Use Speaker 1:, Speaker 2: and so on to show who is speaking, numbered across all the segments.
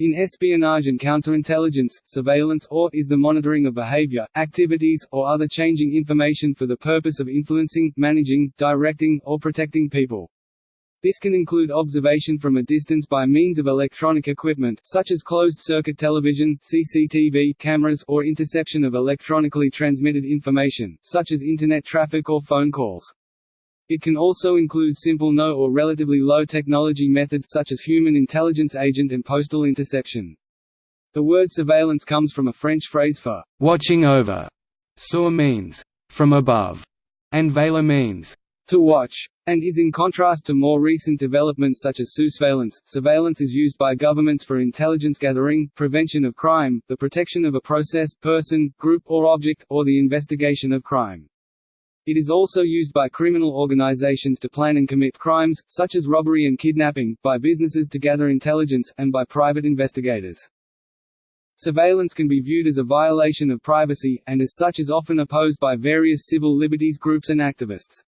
Speaker 1: In espionage and counterintelligence, surveillance or is the monitoring of behavior, activities, or other changing information for the purpose of influencing, managing, directing, or protecting people. This can include observation from a distance by means of electronic equipment, such as closed-circuit television, CCTV cameras, or interception of electronically transmitted information, such as Internet traffic or phone calls. It can also include simple no or relatively low technology methods such as human intelligence agent and postal interception. The word surveillance comes from a French phrase for watching over. Sur means from above, and veiller means to watch, and is in contrast to more recent developments such as sousveillance. Surveillance is used by governments for intelligence gathering, prevention of crime, the protection of a process, person, group or object, or the investigation of crime. It is also used by criminal organizations to plan and commit crimes, such as robbery and kidnapping, by businesses to gather intelligence, and by private investigators. Surveillance can be viewed as a violation of privacy, and as such is often opposed by various civil liberties groups and activists.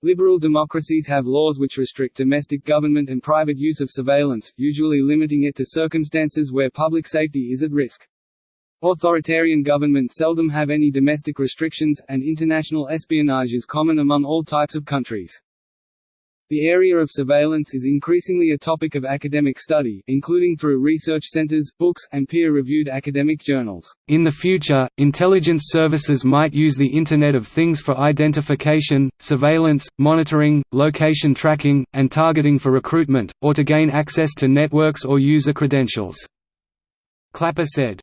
Speaker 1: Liberal democracies have laws which restrict domestic government and private use of surveillance, usually limiting it to circumstances where public safety is at risk. Authoritarian governments seldom have any domestic restrictions, and international espionage is common among all types of countries. The area of surveillance is increasingly a topic of academic study, including through research centers, books, and peer-reviewed academic journals. In the future, intelligence services might use the Internet of Things for identification, surveillance, monitoring, location tracking, and targeting for recruitment, or to gain access to networks or user credentials. Clapper said,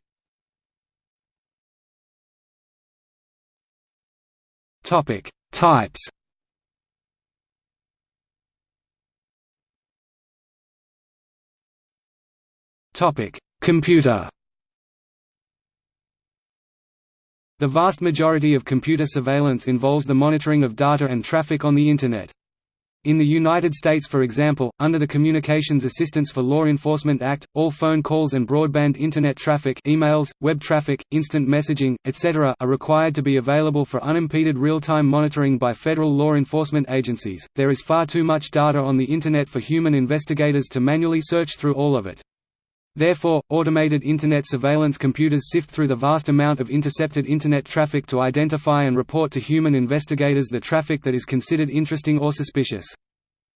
Speaker 1: Topic: Types. Topic: Computer. The vast majority of computer surveillance involves the monitoring of data and traffic on the Internet. In the United States for example, under the Communications Assistance for Law Enforcement Act, all phone calls and broadband Internet traffic emails, web traffic, instant messaging, etc. are required to be available for unimpeded real-time monitoring by federal law enforcement agencies. There is far too much data on the Internet for human investigators to manually search through all of it. Therefore, automated Internet surveillance computers sift through the vast amount of intercepted Internet traffic to identify and report to human investigators the traffic that is considered interesting or suspicious.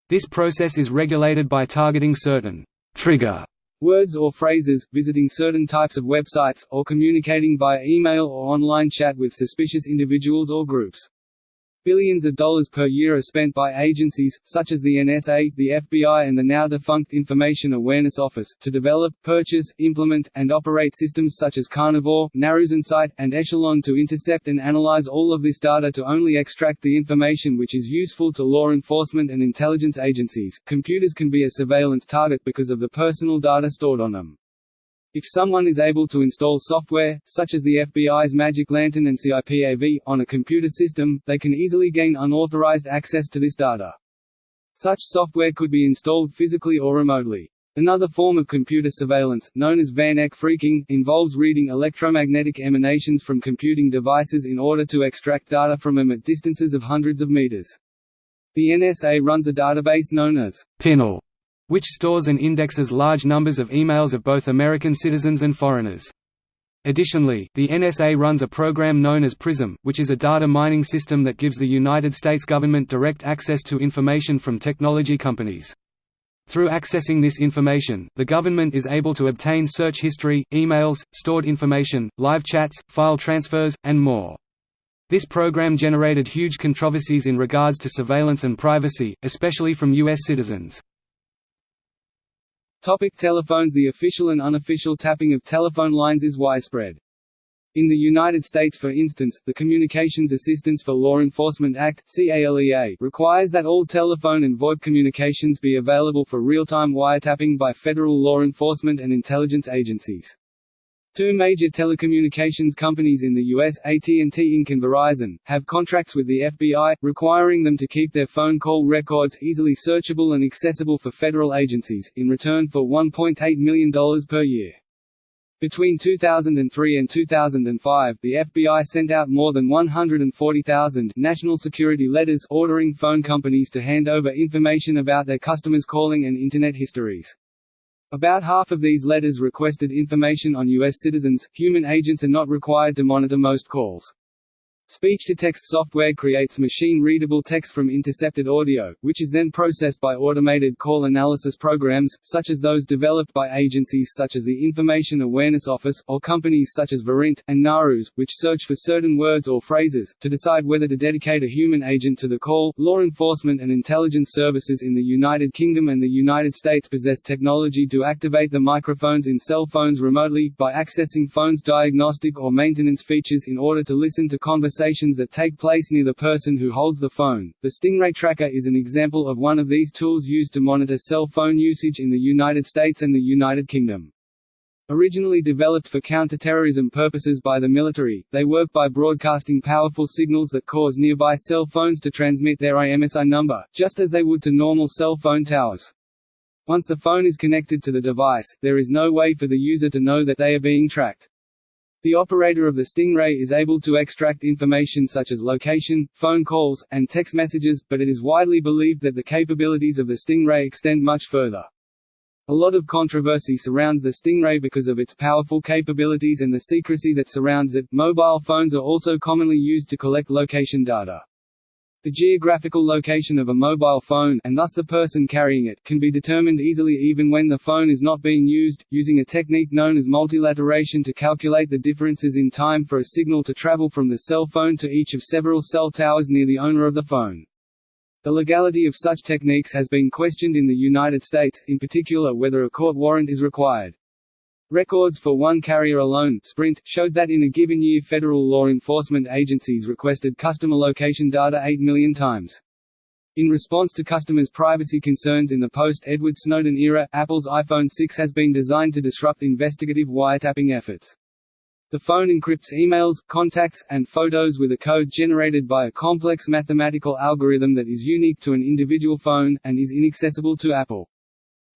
Speaker 1: This process is regulated by targeting certain trigger words or phrases, visiting certain types of websites, or communicating via email or online chat with suspicious individuals or groups. Billions of dollars per year are spent by agencies, such as the NSA, the FBI and the now-defunct Information Awareness Office, to develop, purchase, implement, and operate systems such as Carnivore, Insight, and Echelon to intercept and analyze all of this data to only extract the information which is useful to law enforcement and intelligence agencies. Computers can be a surveillance target because of the personal data stored on them. If someone is able to install software, such as the FBI's Magic Lantern and CIPAV, on a computer system, they can easily gain unauthorized access to this data. Such software could be installed physically or remotely. Another form of computer surveillance, known as Van Eck phreaking, involves reading electromagnetic emanations from computing devices in order to extract data from them at distances of hundreds of meters. The NSA runs a database known as Pinwale which stores and indexes large numbers of emails of both American citizens and foreigners. Additionally, the NSA runs a program known as PRISM, which is a data mining system that gives the United States government direct access to information from technology companies. Through accessing this information, the government is able to obtain search history, emails, stored information, live chats, file transfers, and more. This program generated huge controversies in regards to surveillance and privacy, especially from U.S. citizens. Topic telephones The official and unofficial tapping of telephone lines is widespread. In the United States for instance, the Communications Assistance for Law Enforcement Act requires that all telephone and VoIP communications be available for real-time wiretapping by federal law enforcement and intelligence agencies. Two major telecommunications companies in the U.S., AT&T Inc. and Verizon, have contracts with the FBI, requiring them to keep their phone call records easily searchable and accessible for federal agencies, in return for $1.8 million per year. Between 2003 and 2005, the FBI sent out more than 140,000 national security letters ordering phone companies to hand over information about their customers' calling and Internet histories. About half of these letters requested information on U.S. citizens. Human agents are not required to monitor most calls. Speech-to-text software creates machine-readable text from intercepted audio, which is then processed by automated call analysis programs, such as those developed by agencies such as the Information Awareness Office, or companies such as Verint, and Narus, which search for certain words or phrases, to decide whether to dedicate a human agent to the call. Law enforcement and intelligence services in the United Kingdom and the United States possess technology to activate the microphones in cell phones remotely, by accessing phones' diagnostic or maintenance features in order to listen to conversations conversations that take place near the person who holds the phone. The Stingray Tracker is an example of one of these tools used to monitor cell phone usage in the United States and the United Kingdom. Originally developed for counter-terrorism purposes by the military, they work by broadcasting powerful signals that cause nearby cell phones to transmit their IMSI number, just as they would to normal cell phone towers. Once the phone is connected to the device, there is no way for the user to know that they are being tracked. The operator of the Stingray is able to extract information such as location, phone calls, and text messages, but it is widely believed that the capabilities of the Stingray extend much further. A lot of controversy surrounds the Stingray because of its powerful capabilities and the secrecy that surrounds it. Mobile phones are also commonly used to collect location data. The geographical location of a mobile phone and thus the person carrying it can be determined easily even when the phone is not being used, using a technique known as multilateration to calculate the differences in time for a signal to travel from the cell phone to each of several cell towers near the owner of the phone. The legality of such techniques has been questioned in the United States, in particular whether a court warrant is required. Records for one carrier alone Sprint showed that in a given year federal law enforcement agencies requested customer location data 8 million times. In response to customers' privacy concerns in the post-Edward Snowden era, Apple's iPhone 6 has been designed to disrupt investigative wiretapping efforts. The phone encrypts emails, contacts, and photos with a code generated by a complex mathematical algorithm that is unique to an individual phone, and is inaccessible to Apple.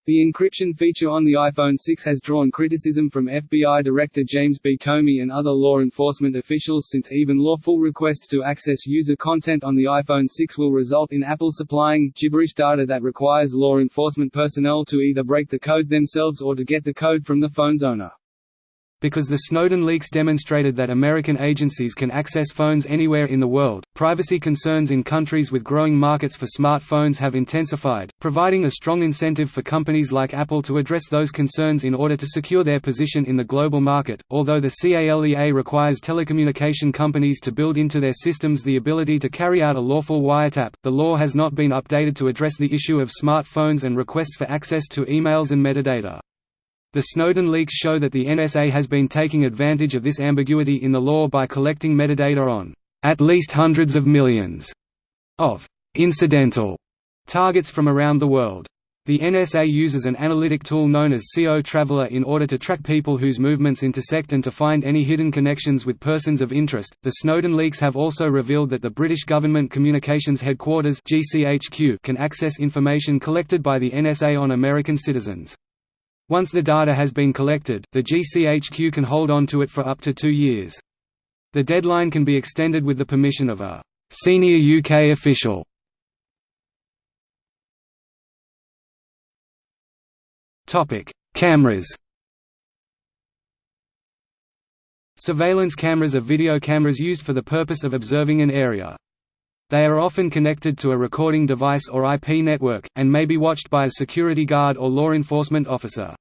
Speaker 1: The encryption feature on the iPhone 6 has drawn criticism from FBI Director James B. Comey and other law enforcement officials since even lawful requests to access user content on the iPhone 6 will result in Apple supplying gibberish data that requires law enforcement personnel to either break the code themselves or to get the code from the phone's owner. Because the Snowden leaks demonstrated that American agencies can access phones anywhere in the world, privacy concerns in countries with growing markets for smartphones have intensified, providing a strong incentive for companies like Apple to address those concerns in order to secure their position in the global market. Although the CALEA requires telecommunication companies to build into their systems the ability to carry out a lawful wiretap, the law has not been updated to address the issue of smartphones and requests for access to emails and metadata. The Snowden leaks show that the NSA has been taking advantage of this ambiguity in the law by collecting metadata on at least hundreds of millions of incidental targets from around the world. The NSA uses an analytic tool known as CO Traveler in order to track people whose movements intersect and to find any hidden connections with persons of interest. The Snowden leaks have also revealed that the British Government Communications Headquarters (GCHQ) can access information collected by the NSA on American citizens. Once the data has been collected, the GCHQ can hold on to it for up to two years. The deadline can be extended with the permission of a «senior UK official». Cameras Surveillance cameras are video cameras used for the purpose of observing an area. They are often connected to a recording device or IP network, and may be watched by a security guard or law enforcement officer.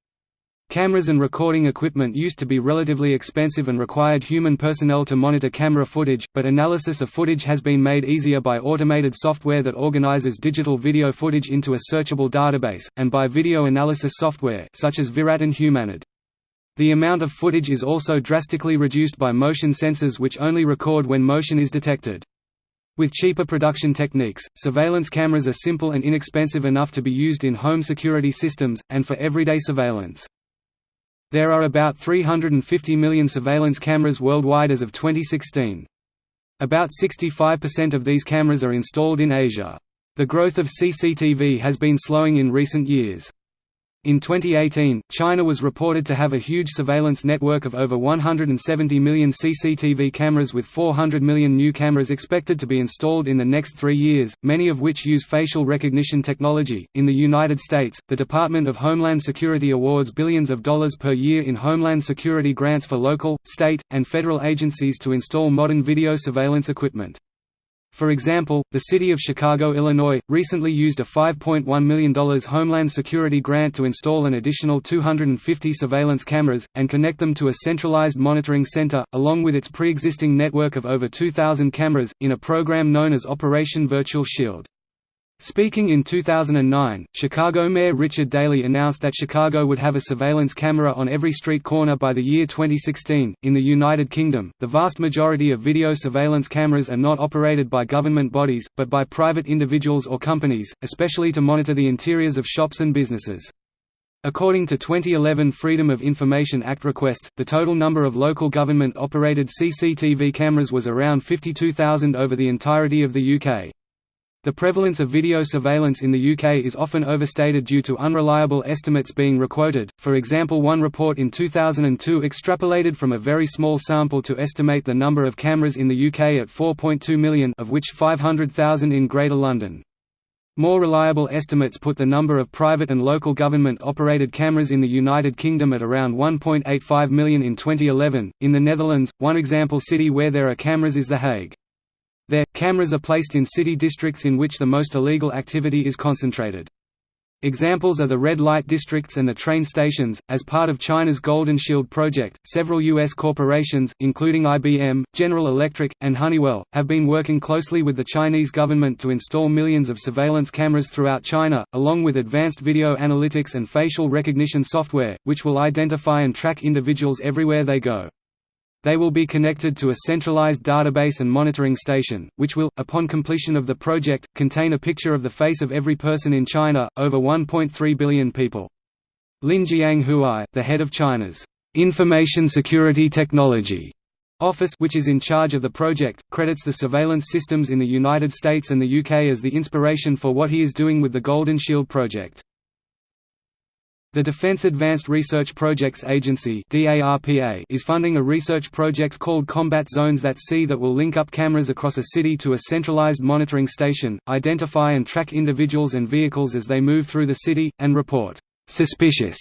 Speaker 1: Cameras and recording equipment used to be relatively expensive and required human personnel to monitor camera footage, but analysis of footage has been made easier by automated software that organizes digital video footage into a searchable database, and by video analysis software such as Virat and Humanid. The amount of footage is also drastically reduced by motion sensors which only record when motion is detected. With cheaper production techniques, surveillance cameras are simple and inexpensive enough to be used in home security systems, and for everyday surveillance. There are about 350 million surveillance cameras worldwide as of 2016. About 65% of these cameras are installed in Asia. The growth of CCTV has been slowing in recent years.
Speaker 2: In 2018, China was reported to have a huge surveillance network of over 170 million CCTV cameras with 400 million new cameras expected to be installed in the next three years, many of which use facial recognition technology. In the United States, the Department of Homeland Security awards billions of dollars per year in Homeland Security grants for local, state, and federal agencies to install modern video surveillance equipment. For example, the city of Chicago, Illinois, recently used a $5.1 million Homeland Security grant to install an additional 250 surveillance cameras, and connect them to a centralized monitoring center, along with its pre-existing network of over 2,000 cameras, in a program known as Operation Virtual Shield. Speaking in 2009, Chicago Mayor Richard Daley announced that Chicago would have a surveillance camera on every street corner by the year 2016. In the United Kingdom, the vast majority of video surveillance cameras are not operated by government bodies, but by private individuals or companies, especially to monitor the interiors of shops and businesses. According to 2011 Freedom of Information Act requests, the total number of local government-operated CCTV cameras was around 52,000 over the entirety of the UK. The prevalence of video surveillance in the UK is often overstated due to unreliable estimates being requoted, for example one report in 2002 extrapolated from a very small sample to estimate the number of cameras in the UK at 4.2 million of which 500,000 in Greater London. More reliable estimates put the number of private and local government-operated cameras in the United Kingdom at around 1.85 million in 2011. In the Netherlands, one example city where there are cameras is The Hague. There, cameras are placed in city districts in which the most illegal activity is concentrated. Examples are the red light districts and the train stations. As part of China's Golden Shield project, several U.S. corporations, including IBM, General Electric, and Honeywell, have been working closely with the Chinese government to install millions of surveillance cameras throughout China, along with advanced video analytics and facial recognition software, which will identify and track individuals everywhere they go. They will be connected to a centralized database and monitoring station, which will, upon completion of the project, contain a picture of the face of every person in China, over 1.3 billion people. Lin Jianghuai, the head of China's Information Security Technology Office which is in charge of the project, credits the surveillance systems in the United States and the UK as the inspiration for what he is doing with the Golden Shield project. The Defense Advanced Research Projects Agency is funding a research project called Combat Zones that see that will link up cameras across a city to a centralized monitoring station, identify and track individuals and vehicles as they move through the city, and report «suspicious»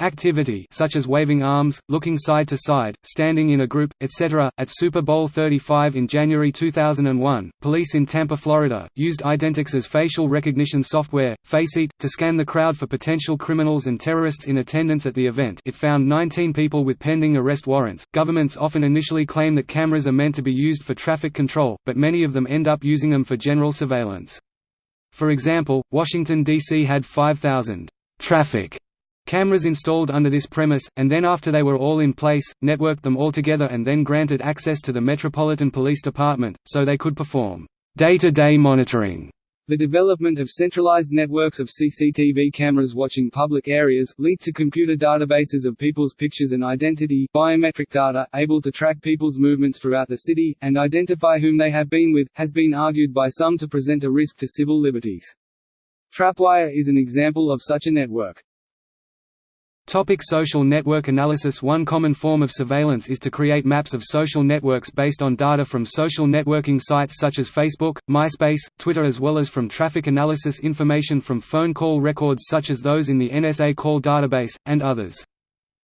Speaker 2: Activity such as waving arms, looking side to side, standing in a group, etc. At Super Bowl 35 in January 2001, police in Tampa, Florida, used Identix's facial recognition software, Faceit, to scan the crowd for potential criminals and terrorists in attendance at the event. It found 19 people with pending arrest warrants. Governments often initially claim that cameras are meant to be used for traffic control, but many of them end up using them for general surveillance. For example, Washington, D.C. had 5,000 traffic Cameras installed under this premise, and then after they were all in place, networked them all together and then granted access to the Metropolitan Police Department, so they could perform day-to-day -day monitoring. The development of centralized networks of CCTV cameras watching public areas, linked to computer databases of people's pictures and identity biometric data, able to track people's movements throughout the city, and identify whom they have been with, has been argued by some to present a risk to civil liberties. Trapwire is an example of such a network. Topic social network analysis One common form of surveillance is to create maps of social networks based on data from social networking sites such as Facebook, MySpace, Twitter as well as from traffic analysis information from phone call records such as those in the NSA call database, and others.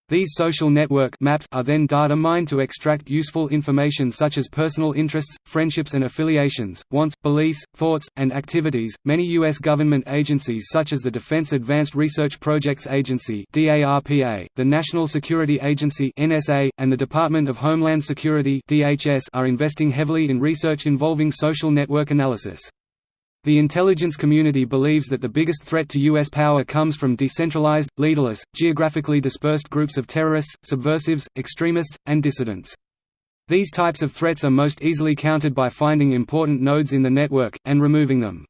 Speaker 2: These social network maps are then data mined to extract useful information such as personal interests, friendships and affiliations, wants, beliefs, thoughts, and activities. Many U.S. government agencies such as the Defense Advanced Research Projects Agency (DARPA), the National Security Agency (NSA), and the Department of Homeland Security (DHS) are investing heavily in research involving social network analysis. The intelligence community believes that the biggest threat to U.S. power comes from decentralized, leaderless, geographically dispersed groups of terrorists, subversives, extremists, and dissidents. These types of threats are most easily countered by finding important nodes in the network, and removing them.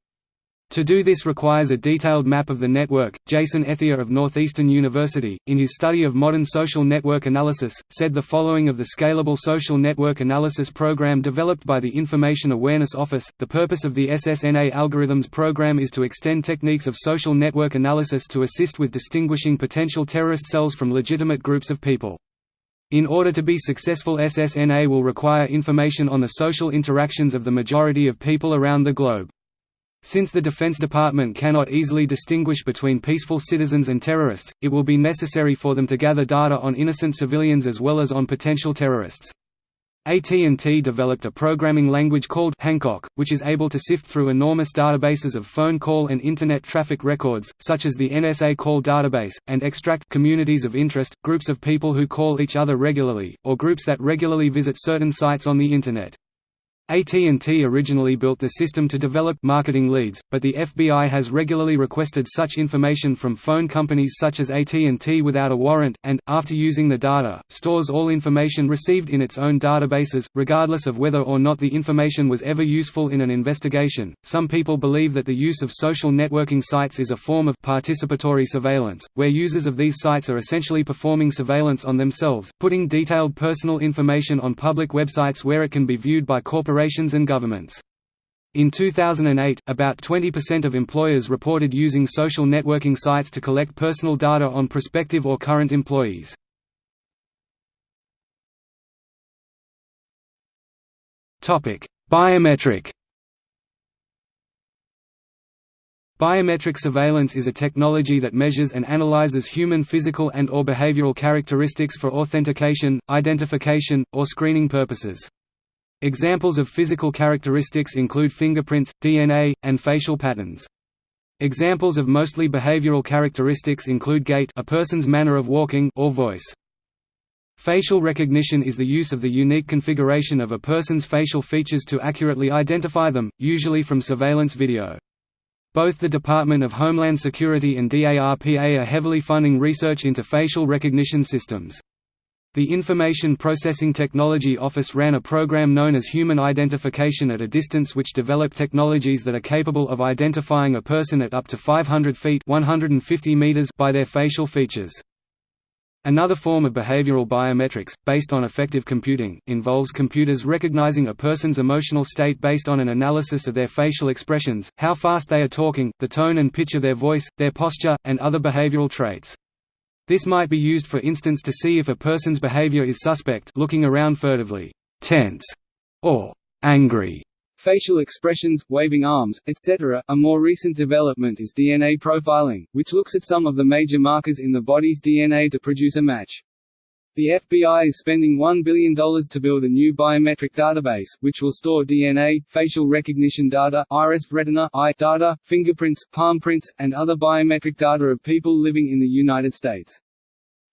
Speaker 2: To do this requires a detailed map of the network. Jason Ethier of Northeastern University, in his study of modern social network analysis, said the following of the Scalable Social Network Analysis program developed by the Information Awareness Office. The purpose of the SSNA algorithms program is to extend techniques of social network analysis to assist with distinguishing potential terrorist cells from legitimate groups of people. In order to be successful SSNA will require information on the social interactions of the majority of people around the globe. Since the Defense Department cannot easily distinguish between peaceful citizens and terrorists, it will be necessary for them to gather data on innocent civilians as well as on potential terrorists. AT&T developed a programming language called Hancock, which is able to sift through enormous databases of phone call and Internet traffic records, such as the NSA call database, and extract communities of interest, groups of people who call each other regularly, or groups that regularly visit certain sites on the Internet. AT&T originally built the system to develop marketing leads, but the FBI has regularly requested such information from phone companies such as AT&T without a warrant, and, after using the data, stores all information received in its own databases, regardless of whether or not the information was ever useful in an investigation. Some people believe that the use of social networking sites is a form of participatory surveillance, where users of these sites are essentially performing surveillance on themselves, putting detailed personal information on public websites where it can be viewed by corporations corporations and governments. In 2008, about 20% of employers reported using social networking sites to collect personal data on prospective or current employees. Biometric Biometric surveillance is a technology that measures and analyzes human physical and or behavioral characteristics for authentication, identification, or screening purposes. Examples of physical characteristics include fingerprints, DNA, and facial patterns. Examples of mostly behavioral characteristics include gait a person's manner of walking or voice. Facial recognition is the use of the unique configuration of a person's facial features to accurately identify them, usually from surveillance video. Both the Department of Homeland Security and DARPA are heavily funding research into facial recognition systems. The Information Processing Technology Office ran a program known as Human Identification at a Distance which developed technologies that are capable of identifying a person at up to 500 feet 150 meters by their facial features. Another form of behavioral biometrics, based on affective computing, involves computers recognizing a person's emotional state based on an analysis of their facial expressions, how fast they are talking, the tone and pitch of their voice, their posture, and other behavioral traits. This might be used for instance to see if a person's behavior is suspect looking around furtively, tense, or angry. Facial expressions, waving arms, etc. A more recent development is DNA profiling, which looks at some of the major markers in the body's DNA to produce a match. The FBI is spending $1 billion to build a new biometric database, which will store DNA, facial recognition data, iris, retina, eye data, fingerprints, palm prints, and other biometric data of people living in the United States.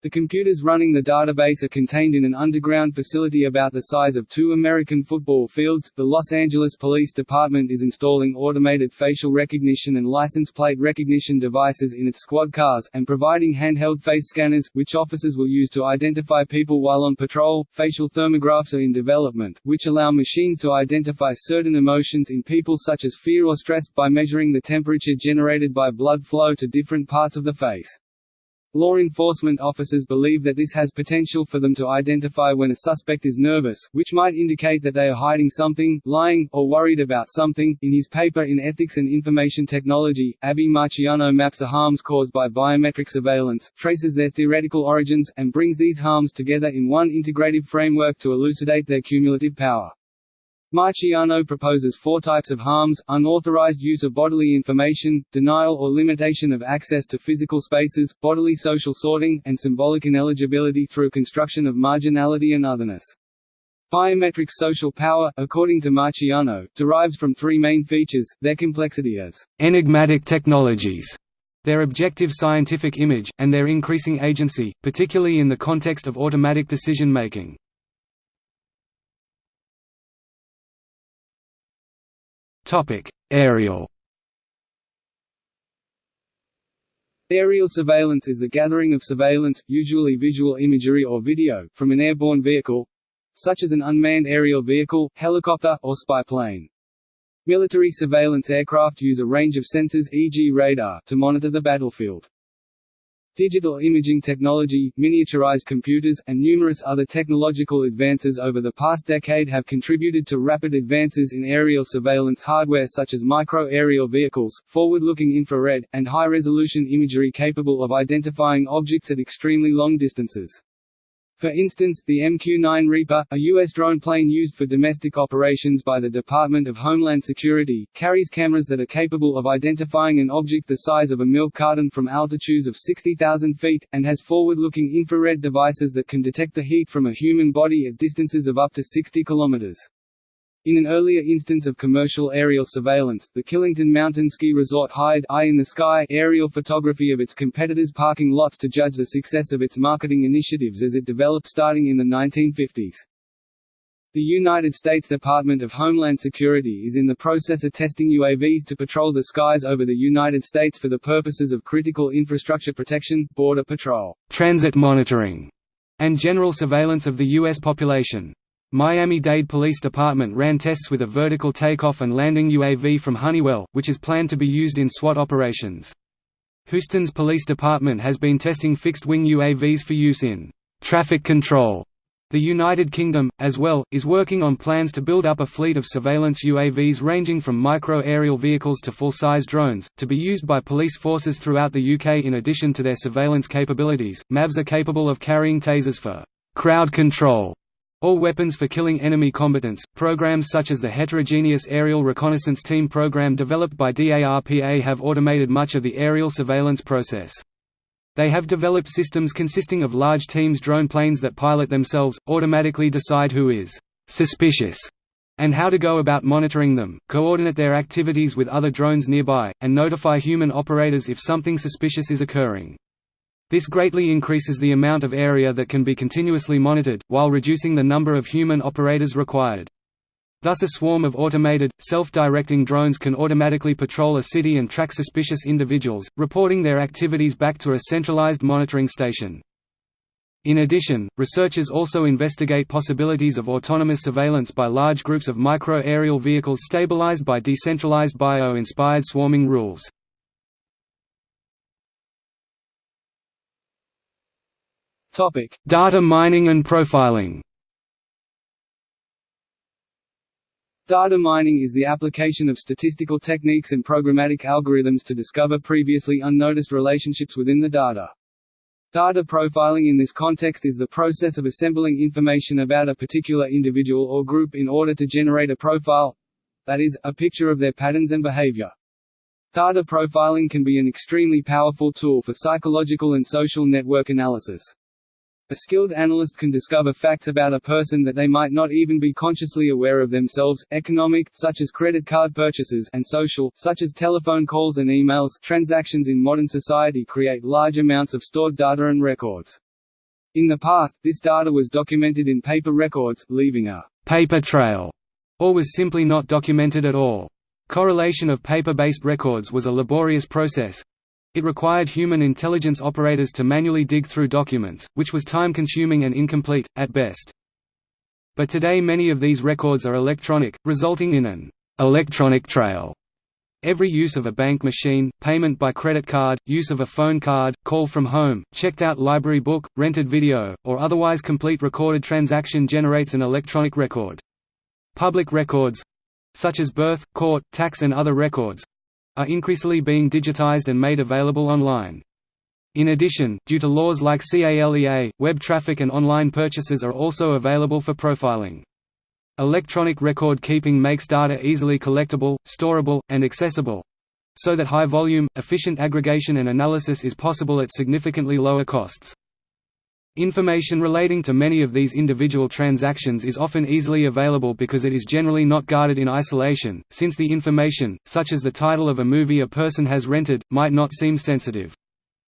Speaker 2: The computers running the database are contained in an underground facility about the size of two American football fields. The Los Angeles Police Department is installing automated facial recognition and license plate recognition devices in its squad cars, and providing handheld face scanners, which officers will use to identify people while on patrol. Facial thermographs are in development, which allow machines to identify certain emotions in people such as fear or stress, by measuring the temperature generated by blood flow to different parts of the face. Law enforcement officers believe that this has potential for them to identify when a suspect is nervous, which might indicate that they are hiding something, lying, or worried about something. In his paper in Ethics and Information Technology, Avi Marciano maps the harms caused by biometric surveillance, traces their theoretical origins, and brings these harms together in one integrative framework to elucidate their cumulative power. Marciano proposes four types of harms, unauthorized use of bodily information, denial or limitation of access to physical spaces, bodily social sorting, and symbolic ineligibility through construction of marginality and otherness. Biometric social power, according to Marciano, derives from three main features, their complexity as enigmatic technologies, their objective scientific image, and their increasing agency, particularly in the context of automatic decision-making. Aerial Aerial surveillance is the gathering of surveillance, usually visual imagery or video, from an airborne vehicle such as an unmanned aerial vehicle, helicopter, or spy plane.
Speaker 1: Military surveillance aircraft use a range of sensors e.g. radar to monitor the battlefield. Digital imaging technology, miniaturized computers, and numerous other technological advances over the past decade have contributed to rapid advances in aerial surveillance hardware such as micro-aerial vehicles, forward-looking infrared, and high-resolution imagery capable of identifying objects at extremely long distances. For instance, the MQ-9 Reaper, a U.S. drone plane used for domestic operations by the Department of Homeland Security, carries cameras that are capable of identifying an object the size of a milk carton from altitudes of 60,000 feet, and has forward-looking infrared devices that can detect the heat from a human body at distances of up to 60 kilometers. In an earlier instance of commercial aerial surveillance, the Killington Mountain Ski Resort hired Eye in the Sky aerial photography of its competitors' parking lots to judge the success of its marketing initiatives as it developed starting in the 1950s. The United States Department of Homeland Security is in the process of testing UAVs to patrol the skies over the United States for the purposes of critical infrastructure protection, border patrol,
Speaker 2: transit monitoring, and general surveillance of the U.S. population. Miami-Dade Police Department ran tests with a vertical takeoff and landing UAV from Honeywell, which is planned to be used in SWAT operations. Houston's police department has been testing fixed-wing UAVs for use in traffic control. The United Kingdom, as well, is working on plans to build up a fleet of surveillance UAVs ranging from micro-aerial vehicles to full-size drones, to be used by police forces throughout the UK in addition to their surveillance capabilities. MAVs are capable of carrying tasers for crowd control all weapons for killing enemy combatants. Programs such as the Heterogeneous Aerial Reconnaissance Team program developed by DARPA have automated much of the aerial surveillance process. They have developed systems consisting of large teams drone planes that pilot themselves, automatically decide who is suspicious and how to go about monitoring them, coordinate their activities with other drones nearby, and notify human operators if something suspicious is occurring. This greatly increases the amount of area that can be continuously monitored, while reducing the number of human operators required. Thus a swarm of automated, self-directing drones can automatically patrol a city and track suspicious individuals, reporting their activities back to a centralized monitoring station. In addition, researchers also investigate possibilities of autonomous surveillance by large groups of micro-aerial vehicles stabilized by decentralized bio-inspired swarming rules.
Speaker 1: Topic:
Speaker 2: Data mining and profiling.
Speaker 1: Data mining is the application of statistical techniques and programmatic algorithms to discover previously unnoticed relationships within the data. Data profiling in this context is the process of assembling information about a particular individual or group in order to generate a profile—that is, a picture of their patterns and behavior. Data profiling can be an extremely powerful tool for psychological and social network analysis. A skilled analyst can discover facts about a person that they might not even be consciously aware of themselves, economic such as credit card purchases and social such as telephone calls and emails. Transactions in modern society create large amounts of stored data and records. In the past, this data was documented in paper records, leaving a paper trail, or was simply not documented at all. Correlation of paper-based records was a laborious process, it required human intelligence operators to manually dig through documents, which was time-consuming and incomplete, at best. But today many of these records are electronic, resulting in an electronic trail. Every use of a bank machine, payment by credit card, use of a phone card, call from home, checked out library book, rented video, or otherwise complete recorded transaction generates an electronic record. Public records—such as birth, court, tax and other records, are increasingly being digitized and made available online. In addition, due to laws like CALEA, web traffic and online purchases are also available for profiling. Electronic record keeping makes data easily collectible, storable, and accessible so that high volume, efficient aggregation and analysis is possible at significantly lower costs. Information relating to many of these individual transactions is often easily available because it is generally not guarded in isolation, since the information, such as the title of a movie a person has rented, might not seem sensitive.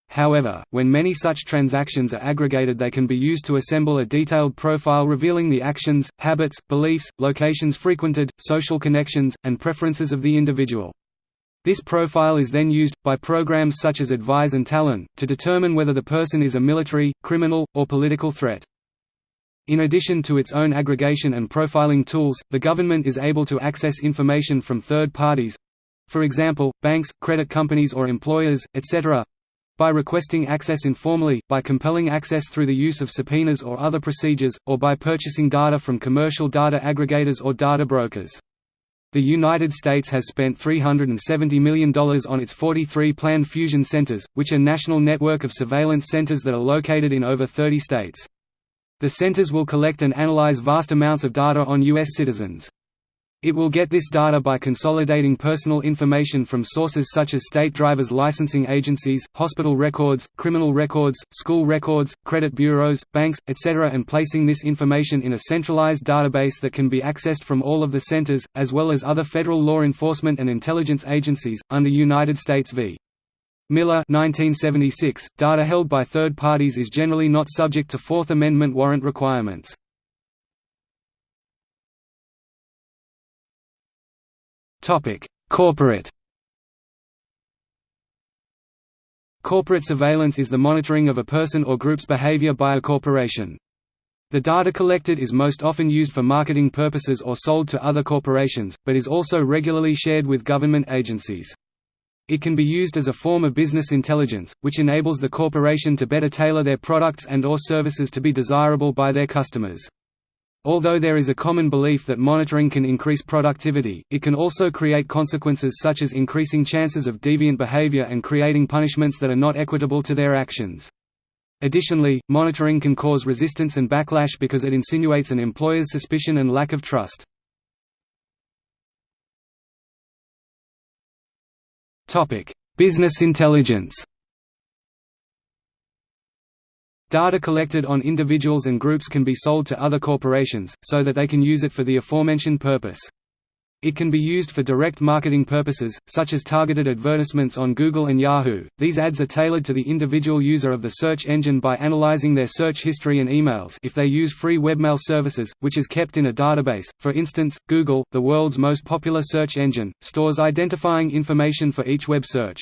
Speaker 1: However, when many such transactions are aggregated they can be used to assemble a detailed profile revealing the actions, habits, beliefs, locations frequented, social connections, and preferences of the individual. This profile is then used, by programs such as Advise and Talon, to determine whether the person is a military, criminal, or political threat.
Speaker 2: In addition to its own aggregation and profiling tools, the government is able to access information from third parties—for example, banks, credit companies or employers, etc., by requesting access informally, by compelling access through the use of subpoenas or other procedures, or by purchasing data from commercial data aggregators or data brokers. The United States has spent $370 million on its 43 planned fusion centers, which are national network of surveillance centers that are located in over 30 states. The centers will collect and analyze vast amounts of data on U.S. citizens. It will get this data by consolidating personal information from sources such as state drivers licensing agencies, hospital records, criminal records, school records, credit bureaus, banks, etc. and placing this information in a centralized database that can be accessed from all of the centers, as well as other federal law enforcement and intelligence agencies, under United States v. Miller 1976, data held by third parties is generally not subject to Fourth Amendment warrant requirements. Topic: Corporate Corporate surveillance is the monitoring of a person or group's behavior by a corporation. The data collected is most often used for marketing purposes or sold to other corporations, but is also regularly shared with government agencies. It can be used as a form of business intelligence, which enables the corporation to better tailor their products and or services to be desirable by their customers. Although there is a common belief that monitoring can increase productivity, it can also create consequences such as increasing chances of deviant behavior and creating punishments that are not equitable to their actions. Additionally, monitoring can cause resistance and backlash because it insinuates an employer's suspicion and lack of trust. Business intelligence Data collected on individuals and groups can be sold to other corporations, so that they can use it for the aforementioned purpose. It can be used for direct marketing purposes, such as targeted advertisements on Google and Yahoo. These ads are tailored to the individual user of the search engine by analyzing their search history and emails if they use free webmail services, which is kept in a database. For instance, Google, the world's most popular search engine, stores identifying information for each web search.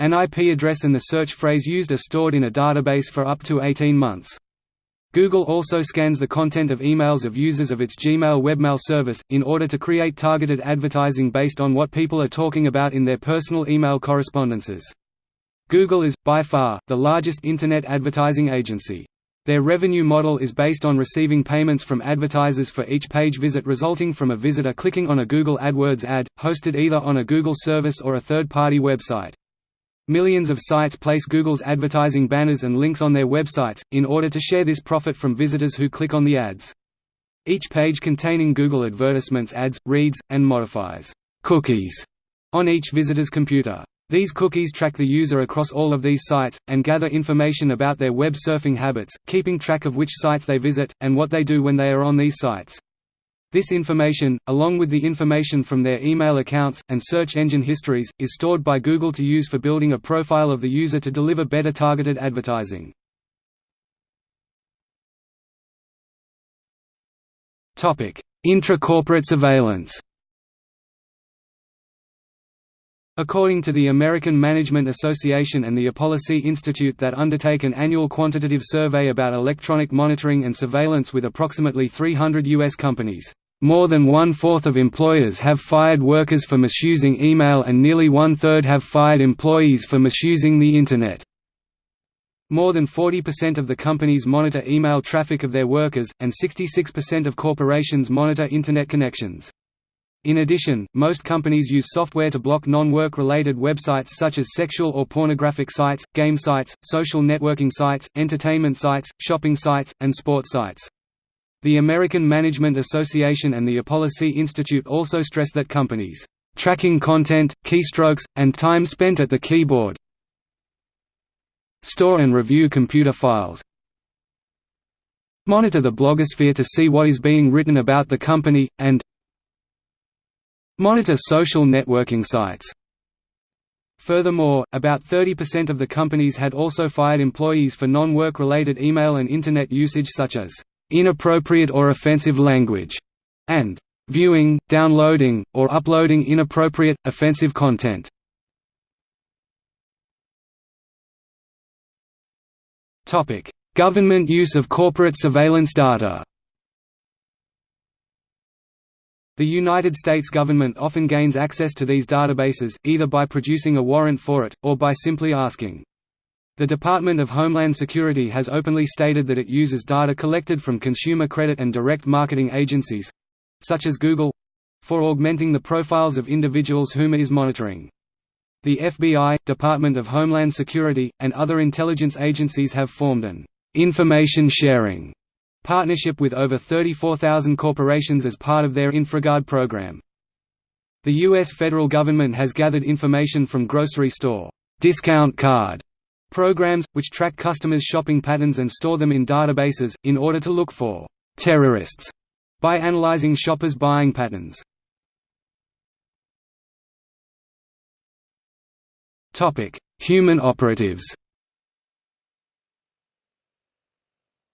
Speaker 2: An IP address and the search phrase used are stored in a database for up to 18 months. Google also scans the content of emails of users of its Gmail webmail service, in order to create targeted advertising based on what people are talking about in their personal email correspondences. Google is, by far, the largest Internet advertising agency. Their revenue model is based on receiving payments from advertisers for each page visit resulting from a visitor clicking on a Google AdWords ad, hosted either on a Google service or a third-party website. Millions of sites place Google's advertising banners and links on their websites, in order to share this profit from visitors who click on the ads. Each page containing Google advertisements adds, reads, and modifies cookies on each visitor's computer. These cookies track the user across all of these sites, and gather information about their web surfing habits, keeping track of which sites they visit, and what they do when they are on these sites. This information, along with the information from their email accounts, and search engine histories, is stored by Google to use for building a profile of the user to deliver better targeted advertising. Intra-corporate surveillance According to the American Management Association and the ePolicy Institute that undertake an annual quantitative survey about electronic monitoring and surveillance with approximately 300 U.S. companies, more than one-fourth of employers have fired workers for misusing email and nearly one-third have fired employees for misusing the Internet. More than 40% of the companies monitor email traffic of their workers, and 66% of corporations monitor Internet connections. In addition, most companies use software to block non-work related websites such as sexual or pornographic sites, game sites, social networking sites, entertainment sites, shopping sites, and sports sites. The American Management Association and the ePolicy Institute also stress that companies, "...tracking content, keystrokes, and time spent at the keyboard store and review computer files monitor the blogosphere to see what is being written about the company, and monitor social networking sites." Furthermore, about 30% of the companies had also fired employees for non-work related email and Internet usage such as inappropriate or offensive language, and viewing, downloading, or uploading inappropriate, offensive content. Government use of corporate surveillance data The United States government often gains access to these databases, either by producing a warrant for it, or by simply asking. The Department of Homeland Security has openly stated that it uses data collected from consumer credit and direct marketing agencies—such as Google—for augmenting the profiles of individuals whom it is monitoring. The FBI, Department of Homeland Security, and other intelligence agencies have formed an information sharing partnership with over 34,000 corporations as part of their InfraGard program. The U.S. federal government has gathered information from grocery store discount card programs, which track customers' shopping patterns and store them in databases, in order to look for terrorists by analyzing shoppers' buying patterns. Human operatives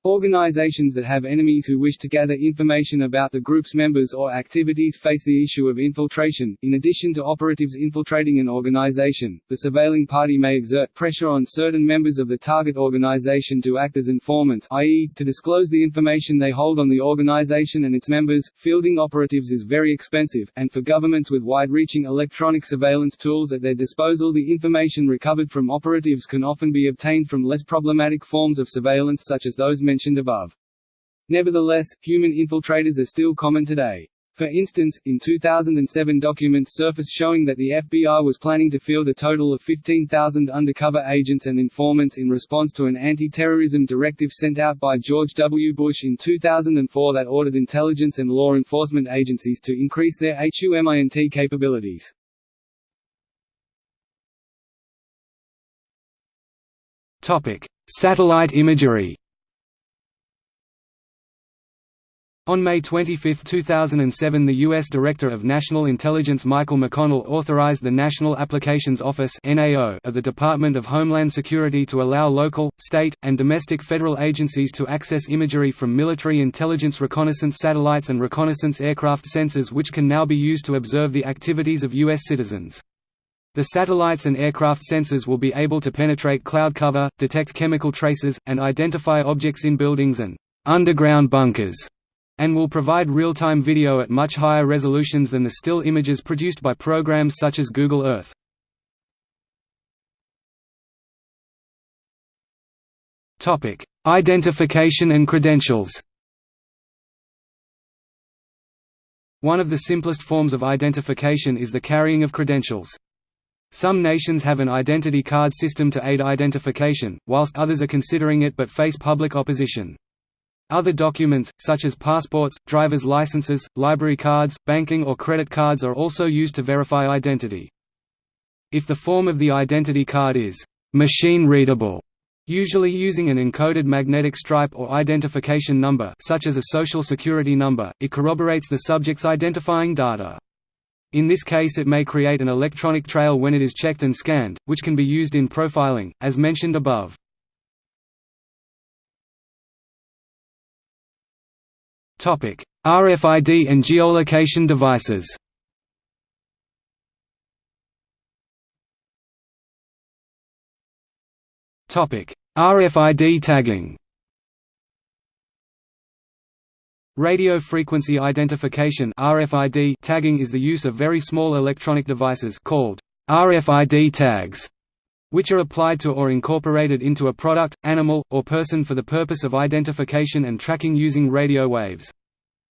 Speaker 1: Organizations that have enemies who wish to gather information about the group's members or activities face the issue of infiltration. In addition to operatives infiltrating an organization, the surveilling party may exert pressure on certain members of the target organization to act as informants, i.e., to disclose the information they hold on the organization and its members. Fielding operatives is very expensive, and for governments with wide reaching electronic surveillance tools at their disposal, the information recovered from operatives can often be obtained from less problematic forms of surveillance such as those mentioned mentioned above. Nevertheless, human infiltrators are still common today. For instance, in 2007 documents surfaced showing that the FBI was planning to field a total of 15,000 undercover agents and informants in response to an anti-terrorism directive sent out by George W. Bush in 2004 that ordered intelligence and law enforcement agencies to increase their HUMINT capabilities.
Speaker 2: Satellite imagery On May 25, 2007 the U.S. Director of National Intelligence Michael McConnell authorized the National Applications Office of the Department of Homeland Security to allow local, state, and domestic federal agencies to access imagery from military intelligence reconnaissance satellites and reconnaissance aircraft sensors which can now be used to observe the activities of U.S. citizens. The satellites and aircraft sensors will be able to penetrate cloud cover, detect chemical traces, and identify objects in buildings and underground bunkers and will provide real-time video at much higher resolutions than the still images produced by programs such as Google Earth. Identification and credentials One of the simplest forms of identification is the carrying of credentials. Some nations have an identity card system to aid identification, whilst others are considering it but face public opposition. Other documents, such as passports, driver's licenses, library cards, banking or credit cards are also used to verify identity. If the form of the identity card is machine-readable, usually using an encoded magnetic stripe or identification number such as a social security number, it corroborates the subject's identifying data. In this case it may create an electronic trail when it is checked and scanned, which can be used in profiling, as mentioned above. RFID and geolocation devices. RFID tagging. Radio frequency identification RFID tagging is the use of very small electronic devices called RFID tags which are applied to or incorporated into a product, animal, or person for the purpose of identification and tracking using radio waves.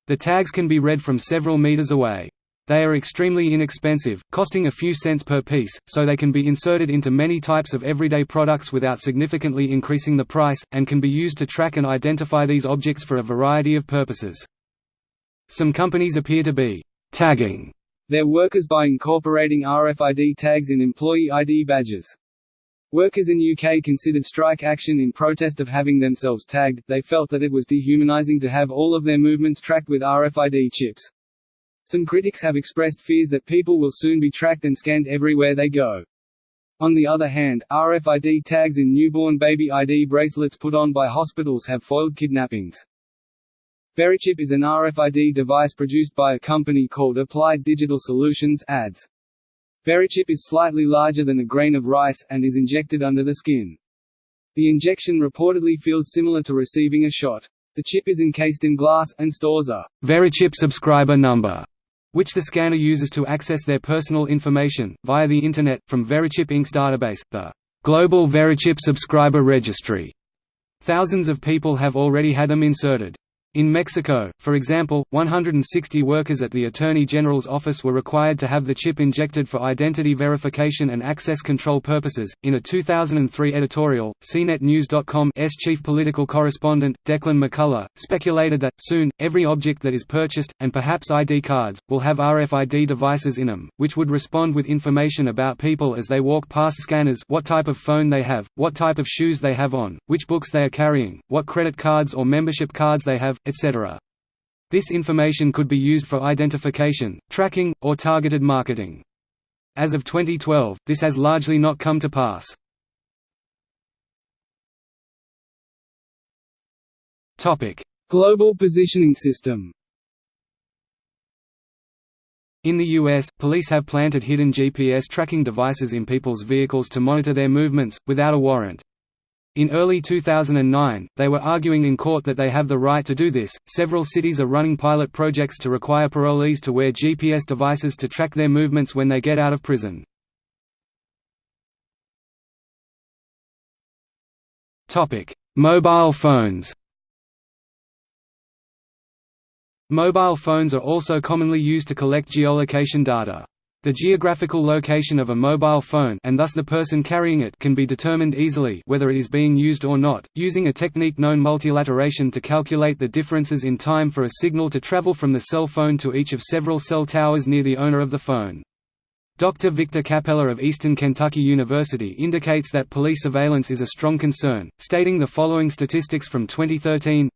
Speaker 2: The tags can be read from several meters away. They are extremely inexpensive, costing a few cents per piece, so they can be inserted into many types of everyday products without significantly increasing the price, and can be used to track and identify these objects for a variety of purposes. Some companies appear to be tagging
Speaker 1: their workers by incorporating RFID tags in employee ID badges. Workers in UK considered strike action in protest of having themselves tagged, they felt that it was dehumanising to have all of their movements tracked with RFID chips. Some critics have expressed fears that people will soon be tracked and scanned everywhere they go. On the other hand, RFID tags in newborn baby ID bracelets put on by hospitals have foiled kidnappings. Verichip is an RFID device produced by a company called Applied Digital Solutions ADS. Verichip is slightly larger than a grain of rice, and is injected under the skin. The injection reportedly feels similar to receiving a shot. The chip is encased in glass, and stores a
Speaker 2: Verichip subscriber number, which the scanner uses to access their personal information, via the Internet, from Verichip Inc.'s database, the Global Verichip Subscriber Registry. Thousands of people have already had them inserted. In Mexico, for example, 160 workers at the Attorney General's office were required to have the chip injected for identity verification and access control purposes. In a 2003 editorial, CNETnews.com's chief political correspondent, Declan McCullagh, speculated that, soon, every object that is purchased, and perhaps ID cards, will have RFID devices in them, which would respond with information about people as they walk past scanners what type of phone they have, what type of shoes they have on, which books they are carrying, what credit cards or membership cards they have, etc. This information could be used for identification, tracking, or targeted marketing. As of 2012, this has largely not come to pass.
Speaker 1: Global positioning system
Speaker 2: In the U.S., police have planted hidden GPS tracking devices in people's vehicles to monitor their movements, without a warrant. In early 2009, they were arguing in court that they have the right to do this. Several cities are running pilot projects to require parolees to wear GPS devices to track their movements when they get out of prison. Topic: Mobile phones. Mobile phones are also commonly used to collect geolocation data. The geographical location of a mobile phone and thus the person carrying it can be determined easily whether it is being used or not, using a technique known multilateration to calculate the differences in time for a signal to travel from the cell phone to each of several cell towers near the owner of the phone. Dr. Victor Kappeler of Eastern Kentucky University indicates that police surveillance is a strong concern, stating the following statistics from 2013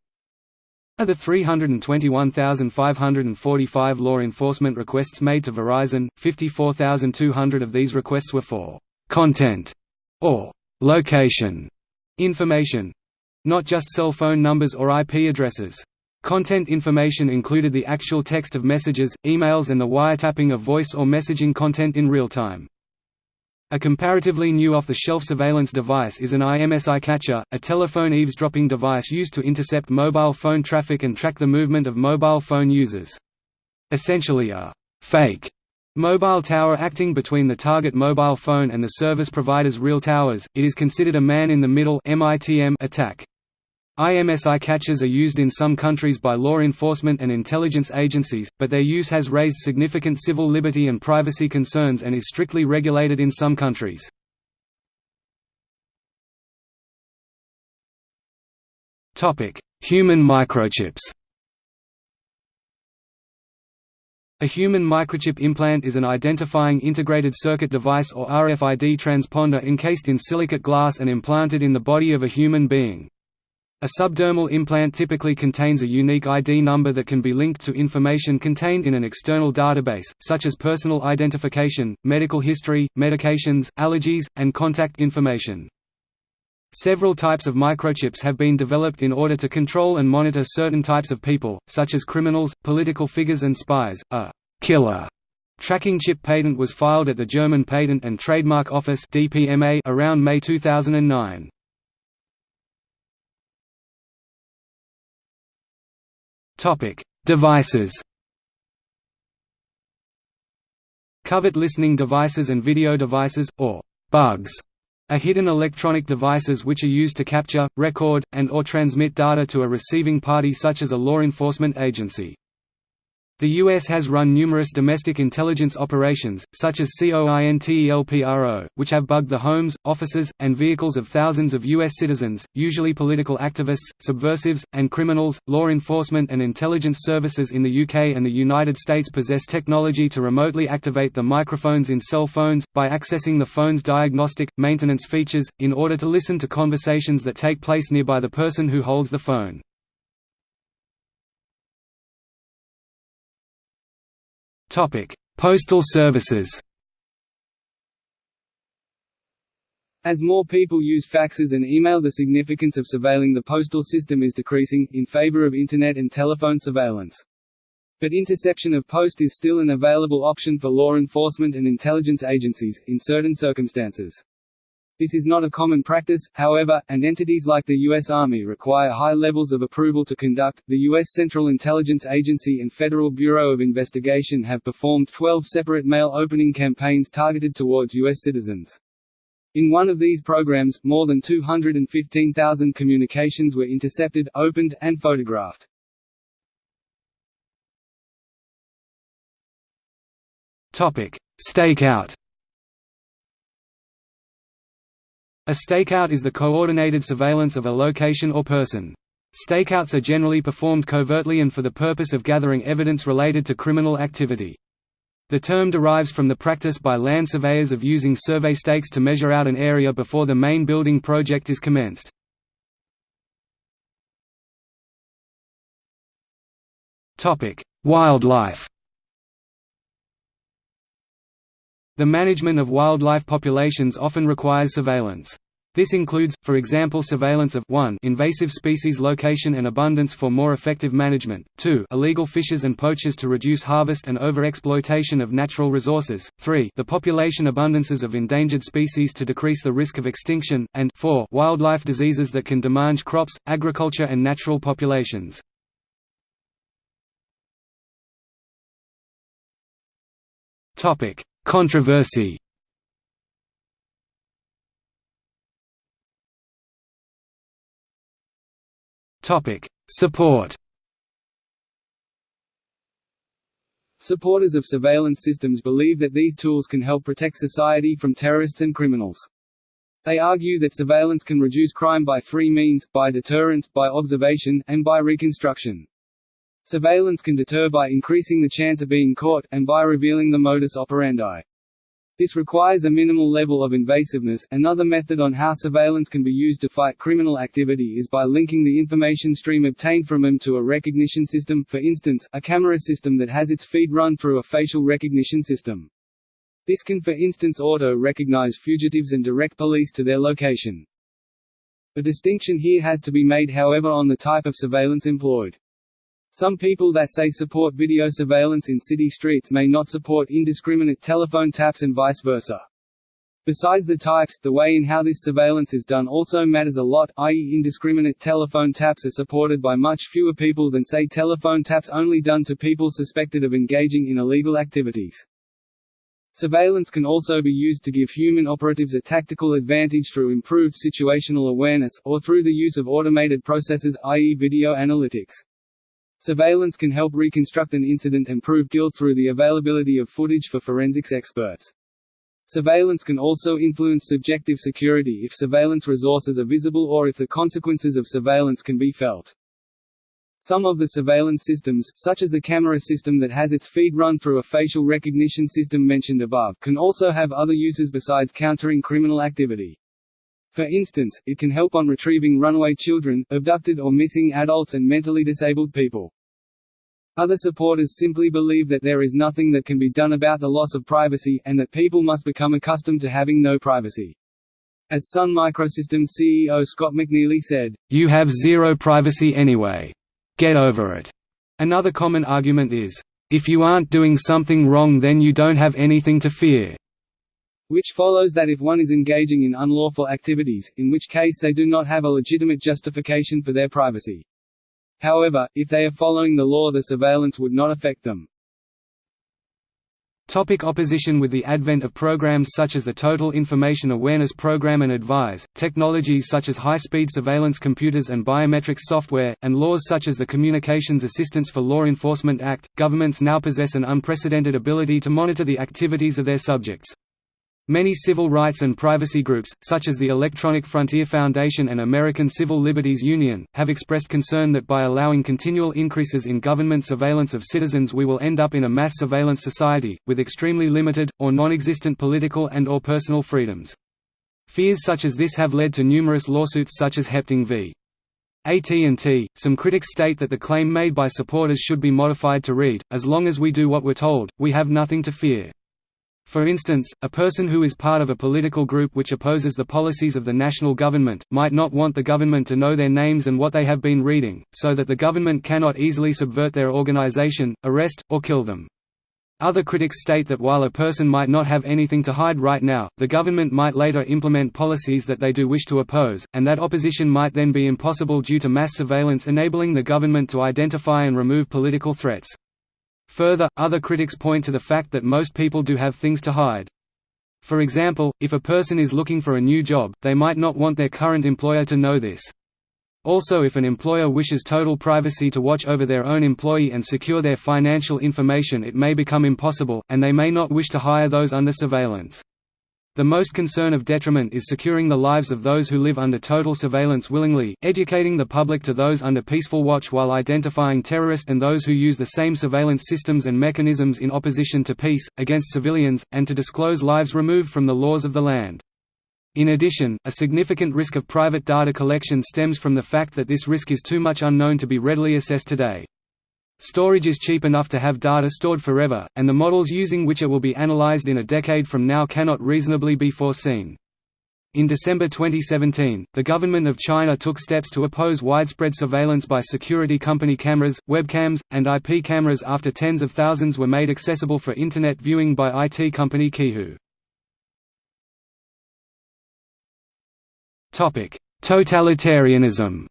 Speaker 2: of the 321,545 law enforcement requests made to Verizon, 54,200 of these requests were for «content» or «location» information—not just cell phone numbers or IP addresses. Content information included the actual text of messages, emails and the wiretapping of voice or messaging content in real time. A comparatively new off-the-shelf surveillance device is an IMSI catcher, a telephone eavesdropping device used to intercept mobile phone traffic and track the movement of mobile phone users. Essentially a «fake» mobile tower acting between the target mobile phone and the service provider's real towers, it is considered a man-in-the-middle attack. IMSI catchers are used in some countries by law enforcement and intelligence agencies, but their use has raised significant civil liberty and privacy concerns and is strictly regulated in some countries. Human microchips A human microchip implant is an identifying integrated circuit device or RFID transponder encased in silicate glass and implanted in the body of a human being. A subdermal implant typically contains a unique ID number that can be linked to information contained in an external database, such as personal identification, medical history, medications, allergies, and contact information. Several types of microchips have been developed in order to control and monitor certain types of people, such as criminals, political figures and spies. A killer tracking chip patent was filed at the German Patent and Trademark Office around May 2009. Topic: Devices. Covert listening devices and video devices, or bugs, are hidden electronic devices which are used to capture, record, and or transmit data to a receiving party such as a law enforcement agency. The U.S. has run numerous domestic intelligence operations, such as COINTELPRO, which have bugged the homes, offices, and vehicles of thousands of U.S. citizens, usually political activists, subversives, and criminals. Law enforcement and intelligence services in the UK and the United States possess technology to remotely activate the microphones in cell phones, by accessing the phone's diagnostic, maintenance features, in order to listen to conversations that take place nearby the person who holds the phone. Postal services
Speaker 1: As more people use faxes and email the significance of surveilling the postal system is decreasing, in favor of Internet and telephone surveillance. But interception of post is still an available option for law enforcement and intelligence agencies, in certain circumstances. This is not a common practice, however, and entities like the U.S. Army require high levels of approval to conduct. The U.S. Central Intelligence Agency and Federal Bureau of Investigation have performed 12 separate mail opening campaigns targeted towards U.S. citizens. In one of these programs, more than 215,000 communications were intercepted, opened, and photographed.
Speaker 2: Topic: Stakeout. A stakeout is the coordinated surveillance of a location or person. Stakeouts are generally performed covertly and for the purpose of gathering evidence related to criminal activity. The term derives from the practice by land surveyors of using survey stakes to measure out an area before the main building project is commenced. Wildlife The management of wildlife populations often requires surveillance. This includes, for example surveillance of 1 invasive species location and abundance for more effective management, 2 illegal fishers and poachers to reduce harvest and overexploitation of natural resources, 3 the population abundances of endangered species to decrease the risk of extinction, and 4 wildlife diseases that can damage crops, agriculture and natural populations. Topic: Controversy Support.
Speaker 1: Supporters of surveillance systems believe that these tools can help protect society from terrorists and criminals. They argue that surveillance can reduce crime by three means, by deterrence, by observation, and by reconstruction. Surveillance can deter by increasing the chance of being caught, and by revealing the modus operandi. This requires a minimal level of invasiveness. Another method on how surveillance can be used to fight criminal activity is by linking the information stream obtained from them to a recognition system, for instance, a camera system that has its feed run through a facial recognition system. This can for instance auto-recognize fugitives and direct police to their location. A distinction here has to be made however on the type of surveillance employed. Some people that say support video surveillance in city streets may not support indiscriminate telephone taps and vice versa. Besides the types, the way in how this surveillance is done also matters a lot, i.e. indiscriminate telephone taps are supported by much fewer people than say telephone taps only done to people suspected of engaging in illegal activities. Surveillance can also be used to give human operatives a tactical advantage through improved situational awareness, or through the use of automated processes i.e. video analytics. Surveillance can help reconstruct an incident and prove guilt through the availability of footage for forensics experts. Surveillance can also influence subjective security if surveillance resources are visible or if the consequences of surveillance can be felt. Some of the surveillance systems, such as the camera system that has its feed run through a facial recognition system mentioned above, can also have other uses besides countering criminal activity. For instance, it can help on retrieving runaway children, abducted or missing adults and mentally disabled people. Other supporters simply believe that there is nothing that can be done about the loss of privacy, and that people must become accustomed to having no privacy. As Sun Microsystems CEO Scott McNealy said,
Speaker 2: You have zero privacy anyway. Get over it. Another common argument is, if you aren't doing something wrong then you don't have anything to fear
Speaker 1: which follows that if one is engaging in unlawful activities, in which case they do not have a legitimate justification for their privacy. However, if they are following the law the surveillance would not affect them.
Speaker 2: Topic opposition With the advent of programs such as the Total Information Awareness Program and ADVISE, technologies such as high-speed surveillance computers and biometric software, and laws such as the Communications Assistance for Law Enforcement Act, governments now possess an unprecedented ability to monitor the activities of their subjects. Many civil rights and privacy groups, such as the Electronic Frontier Foundation and American Civil Liberties Union, have expressed concern that by allowing continual increases in government surveillance of citizens we will end up in a mass surveillance society, with extremely limited, or non-existent political and or personal freedoms. Fears such as this have led to numerous lawsuits such as Hepting v. AT&T. Some critics state that the claim made by supporters should be modified to read, as long as we do what we're told, we have nothing to fear. For instance, a person who is part of a political group which opposes the policies of the national government, might not want the government to know their names and what they have been reading, so that the government cannot easily subvert their organization, arrest, or kill them. Other critics state that while a person might not have anything to hide right now, the government might later implement policies that they do wish to oppose, and that opposition might then be impossible due to mass surveillance enabling the government to identify and remove political threats. Further, other critics point to the fact that most people do have things to hide. For example, if a person is looking for a new job, they might not want their current employer to know this. Also if an employer wishes total privacy to watch over their own employee and secure their financial information it may become impossible, and they may not wish to hire those under surveillance. The most concern of detriment is securing the lives of those who live under total surveillance willingly, educating the public to those under peaceful watch while identifying terrorists and those who use the same surveillance systems and mechanisms in opposition to peace, against civilians, and to disclose lives removed from the laws of the land. In addition, a significant risk of private data collection stems from the fact that this risk is too much unknown to be readily assessed today. Storage is cheap enough to have data stored forever, and the models using which it will be analyzed in a decade from now cannot reasonably be foreseen. In December 2017, the government of China took steps to oppose widespread surveillance by security company cameras, webcams, and IP cameras after tens of thousands were made accessible for Internet viewing by IT company Qihoo. Totalitarianism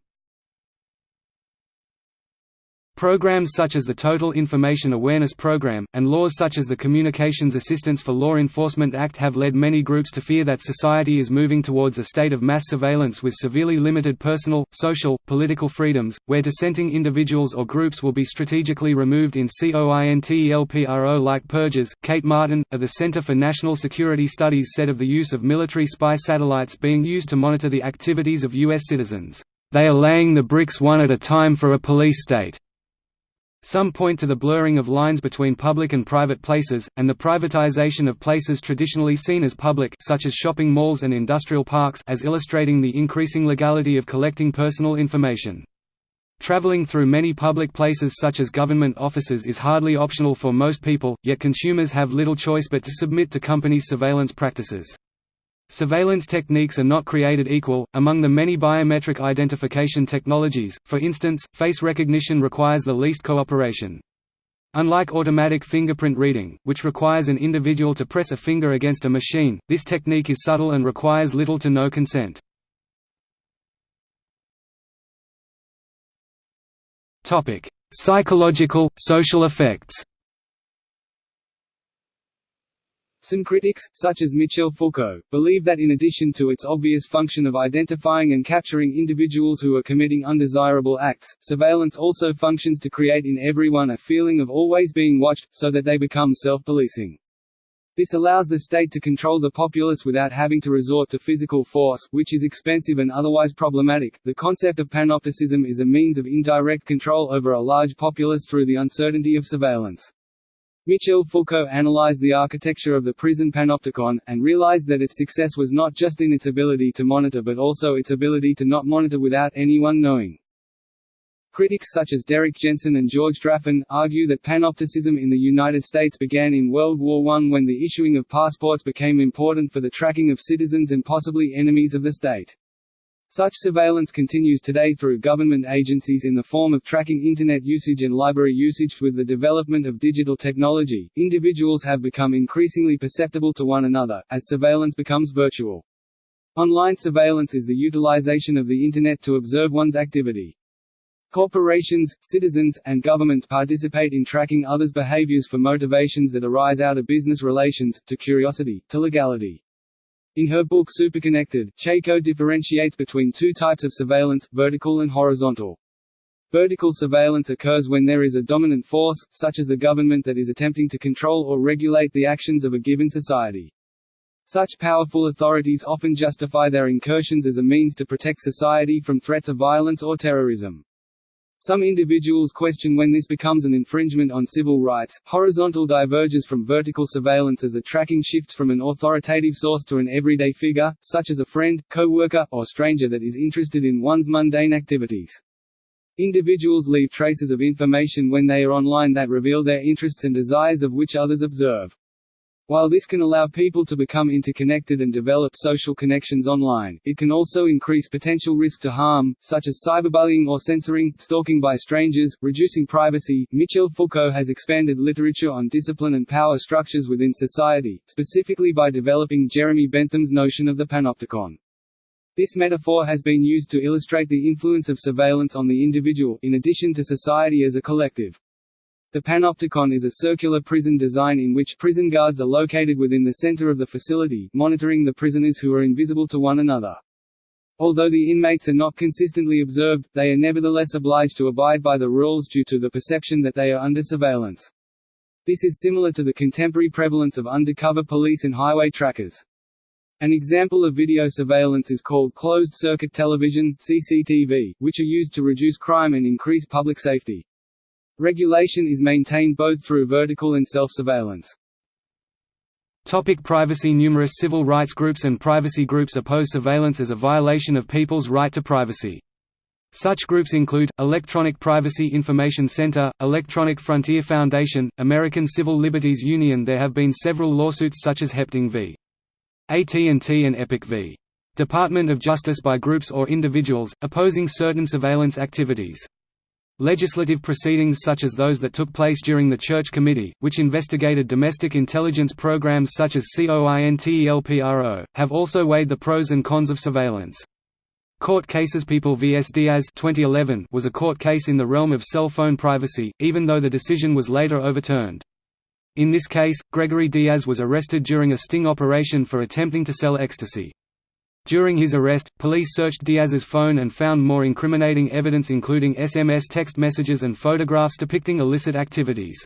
Speaker 2: Programs such as the Total Information Awareness Program, and laws such as the Communications Assistance for Law Enforcement Act have led many groups to fear that society is moving towards a state of mass surveillance with severely limited personal, social, political freedoms, where dissenting individuals or groups will be strategically removed in COINTELPRO like purges. Kate Martin, of the Center for National Security Studies said of the use of military spy satellites being used to monitor the activities of U.S. citizens, "...they are laying the bricks one at a time for a police state." Some point to the blurring of lines between public and private places, and the privatization of places traditionally seen as public such as shopping malls and industrial parks as illustrating the increasing legality of collecting personal information. Traveling through many public places such as government offices is hardly optional for most people, yet consumers have little choice but to submit to companies' surveillance practices. Surveillance techniques are not created equal, among the many biometric identification technologies, for instance, face recognition requires the least cooperation. Unlike automatic fingerprint reading, which requires an individual to press a finger against a machine, this technique is subtle and requires little to no consent. Psychological, social effects
Speaker 1: Some critics, such as Michel Foucault, believe that in addition to its obvious function of identifying and capturing individuals who are committing undesirable acts, surveillance also functions to create in everyone a feeling of always being watched, so that they become self-policing. This allows the state to control the populace without having to resort to physical force, which is expensive and otherwise problematic. The concept of panopticism is a means of indirect control over a large populace through the uncertainty of surveillance. Michel Foucault analyzed the architecture of the prison panopticon, and realized that its success was not just in its ability to monitor but also its ability to not monitor without anyone knowing. Critics such as Derrick Jensen and George Draffan, argue that panopticism in the United States began in World War I when the issuing of passports became important for the tracking of citizens and possibly enemies of the state. Such surveillance continues today through government agencies in the form of tracking Internet usage and library usage. With the development of digital technology, individuals have become increasingly perceptible to one another, as surveillance becomes virtual. Online surveillance is the utilization of the Internet to observe one's activity. Corporations, citizens, and governments participate in tracking others' behaviors for motivations that arise out of business relations, to curiosity, to legality. In her book Superconnected, Chayko differentiates between two types of surveillance, vertical and horizontal. Vertical surveillance occurs when there is a dominant force, such as the government that is attempting to control or regulate the actions of a given society. Such powerful authorities often justify their incursions as a means to protect society from threats of violence or terrorism. Some individuals question when this becomes an infringement on civil rights. Horizontal diverges from vertical surveillance as the tracking shifts from an authoritative source to an everyday figure, such as a friend, co-worker, or stranger that is interested in one's mundane activities. Individuals leave traces of information when they are online that reveal their interests and desires of which others observe. While this can allow people to become interconnected and develop social connections online, it can also increase potential risk to harm, such as cyberbullying or censoring, stalking by strangers, reducing privacy. Michel Foucault has expanded literature on discipline and power structures within society, specifically by developing Jeremy Bentham's notion of the panopticon. This metaphor has been used to illustrate the influence of surveillance on the individual, in addition to society as a collective. The panopticon is a circular prison design in which prison guards are located within the center of the facility, monitoring the prisoners who are invisible to one another. Although the inmates are not consistently observed, they are nevertheless obliged to abide by the rules due to the perception that they are under surveillance. This is similar to the contemporary prevalence of undercover police and highway trackers. An example of video surveillance is called closed-circuit television CCTV, which are used to reduce crime and increase public safety. Regulation is maintained both through vertical and self-surveillance.
Speaker 2: Topic privacy Numerous civil rights groups and privacy groups oppose surveillance as a violation of people's right to privacy. Such groups include, Electronic Privacy Information Center, Electronic Frontier Foundation, American Civil Liberties Union There have been several lawsuits such as Hepting v. AT&T and Epic v. Department of Justice by groups or individuals, opposing certain surveillance activities. Legislative proceedings such as those that took place during the Church Committee, which investigated domestic intelligence programs such as COINTELPRO, have also weighed the pros and cons of surveillance. Court cases People vs Diaz 2011 was a court case in the realm of cell phone privacy, even though the decision was later overturned. In this case, Gregory Diaz was arrested during a sting operation for attempting to sell ecstasy. During his arrest, police searched Diaz's phone and found more incriminating evidence including SMS text messages and photographs depicting illicit activities.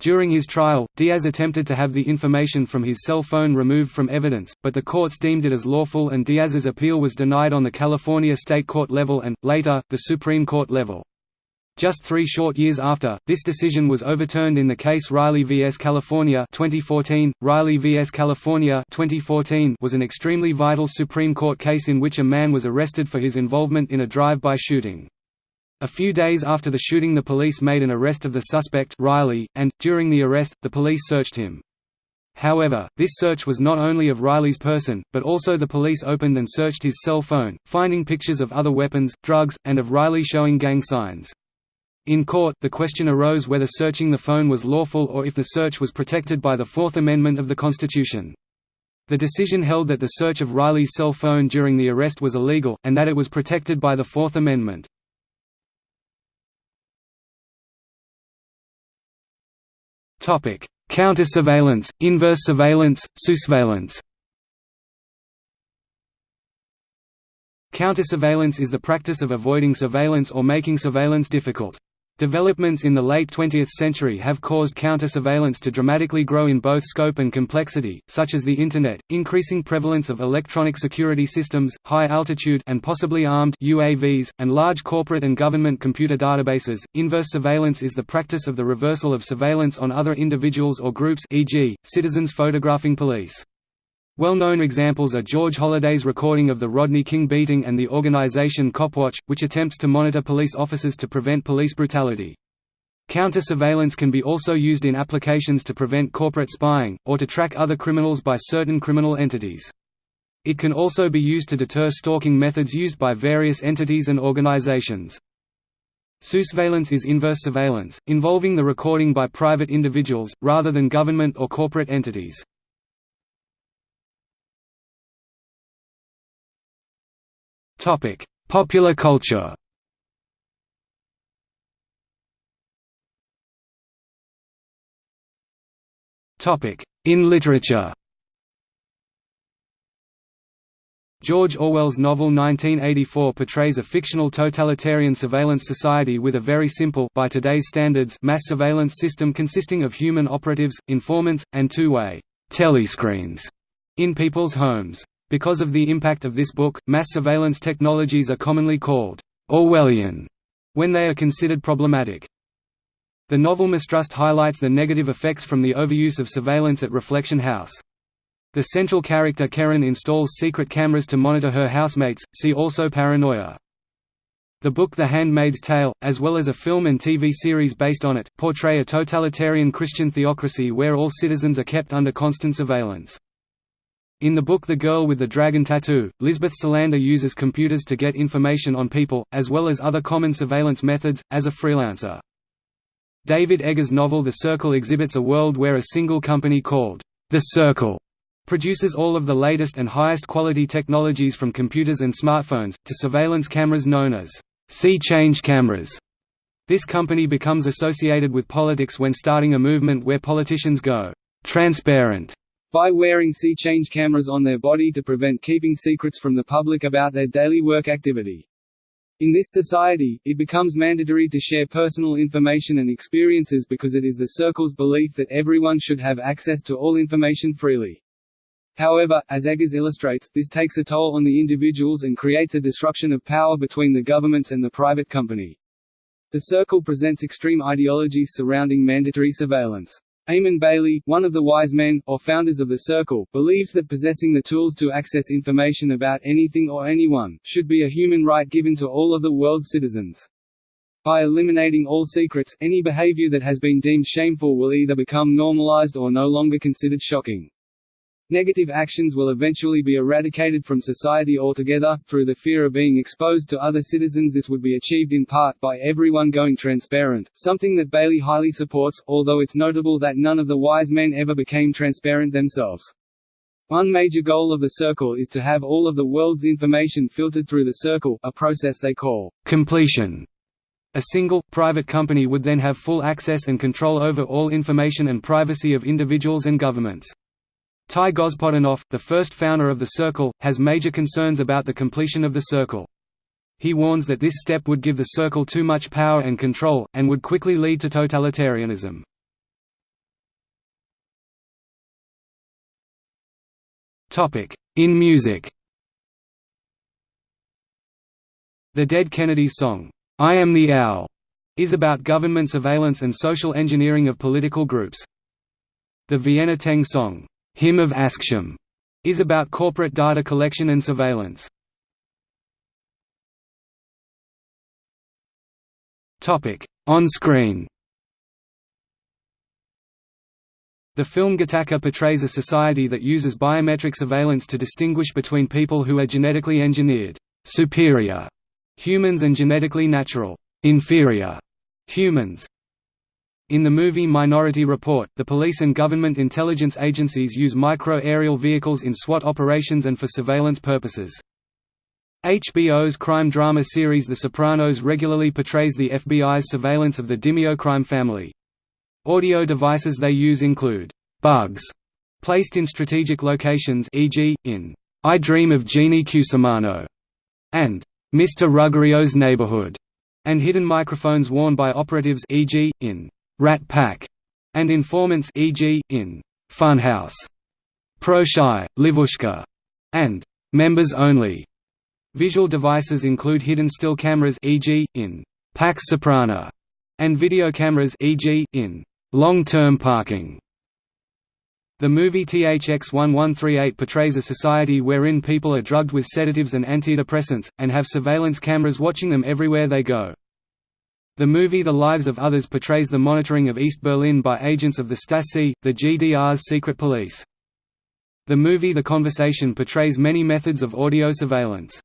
Speaker 2: During his trial, Diaz attempted to have the information from his cell phone removed from evidence, but the courts deemed it as lawful and Diaz's appeal was denied on the California state court level and, later, the Supreme Court level. Just three short years after, this decision was overturned in the case Riley vs. California 2014. Riley vs. California 2014 was an extremely vital Supreme Court case in which a man was arrested for his involvement in a drive-by shooting. A few days after the shooting the police made an arrest of the suspect Riley, and, during the arrest, the police searched him. However, this search was not only of Riley's person, but also the police opened and searched his cell phone, finding pictures of other weapons, drugs, and of Riley showing gang signs. In court, the question arose whether searching the phone was lawful or if the search was protected by the Fourth Amendment of the Constitution. The decision held that the search of Riley's cell phone during the arrest was illegal, and that it was protected by the Fourth Amendment. Counter-surveillance, inverse surveillance, sousveillance Counter-surveillance is the practice of avoiding surveillance or making surveillance difficult. Developments in the late 20th century have caused counter-surveillance to dramatically grow in both scope and complexity, such as the Internet, increasing prevalence of electronic security systems, high-altitude and possibly armed UAVs, and large corporate and government computer databases. Inverse surveillance is the practice of the reversal of surveillance on other individuals or groups e.g., citizens photographing police. Well-known examples are George Holliday's recording of the Rodney King beating and the organization Copwatch, which attempts to monitor police officers to prevent police brutality. Counter-surveillance can be also used in applications to prevent corporate spying, or to track other criminals by certain criminal entities. It can also be used to deter stalking methods used by various entities and organizations. Sousveillance is inverse surveillance, involving the recording by private individuals, rather than government or corporate entities. Topic: Popular culture. Topic: In literature. George Orwell's novel 1984 portrays a fictional totalitarian surveillance society with a very simple by today's standards mass surveillance system consisting of human operatives, informants, and two-way telescreens in people's homes. Because of the impact of this book, mass surveillance technologies are commonly called Orwellian when they are considered problematic. The novel Mistrust highlights the negative effects from the overuse of surveillance at Reflection House. The central character Karen installs secret cameras to monitor her housemates, see also paranoia. The book The Handmaid's Tale, as well as a film and TV series based on it, portray a totalitarian Christian theocracy where all citizens are kept under constant surveillance. In the book The Girl with the Dragon Tattoo, Lisbeth Salander uses computers to get information on people, as well as other common surveillance methods, as a freelancer. David Eggers' novel The Circle exhibits a world where a single company called The Circle produces all of the latest and highest quality technologies from computers and smartphones, to surveillance cameras known as SeeChange cameras. This company becomes associated with politics when starting a movement where politicians go transparent by wearing SeeChange cameras on their body to prevent keeping secrets from the public about their daily work activity. In this society, it becomes mandatory to share personal information and experiences because it is the circle's belief that everyone should have access to all information freely. However, as Eggers illustrates, this takes a toll on the individuals and creates a destruction of power between the governments and the private company. The Circle presents extreme ideologies surrounding mandatory surveillance. Eamon Bailey, one of the wise men, or founders of the Circle, believes that possessing the tools to access information about anything or anyone, should be a human right given to all of the world's citizens. By eliminating all secrets, any behavior that has been deemed shameful will either become normalized or no longer considered shocking. Negative actions will eventually be eradicated from society altogether, through the fear of being exposed to other citizens this would be achieved in part by everyone going transparent, something that Bailey highly supports, although it's notable that none of the wise men ever became transparent themselves. One major goal of the Circle is to have all of the world's information filtered through the Circle, a process they call completion. A single, private company would then have full access and control over all information and privacy of individuals and governments. Ty Gospodinov, the first founder of the Circle, has major concerns about the completion of the Circle. He warns that this step would give the Circle too much power and control, and would quickly lead to totalitarianism. In music The Dead Kennedys song, "'I Am the Owl' is about government surveillance and social engineering of political groups. The Vienna Teng song, Hymn of Acxiom is about corporate data collection and surveillance. Topic: On screen. The film Gattaca portrays a society that uses biometric surveillance to distinguish between people who are genetically engineered superior humans and genetically natural inferior humans. In the movie Minority Report, the police and government intelligence agencies use micro-aerial vehicles in SWAT operations and for surveillance purposes. HBO's crime drama series The Sopranos regularly portrays the FBI's surveillance of the Dimeo crime family. Audio devices they use include bugs placed in strategic locations e.g., in I Dream of Jeannie Cusimano and Mr. Ruggerio's Neighborhood, and hidden microphones worn by operatives e.g., in Rat Pack, and informants e.g., in Funhouse, Proshai, Livushka, and Members Only. Visual devices include hidden still cameras e.g., in Pax Soprana, and video cameras e.g., in Long-Term Parking. The movie THX 1138 portrays a society wherein people are drugged with sedatives and antidepressants, and have surveillance cameras watching them everywhere they go. The movie The Lives of Others portrays the monitoring of East Berlin by agents of the Stasi, the GDR's secret police. The movie The Conversation portrays many methods of audio surveillance.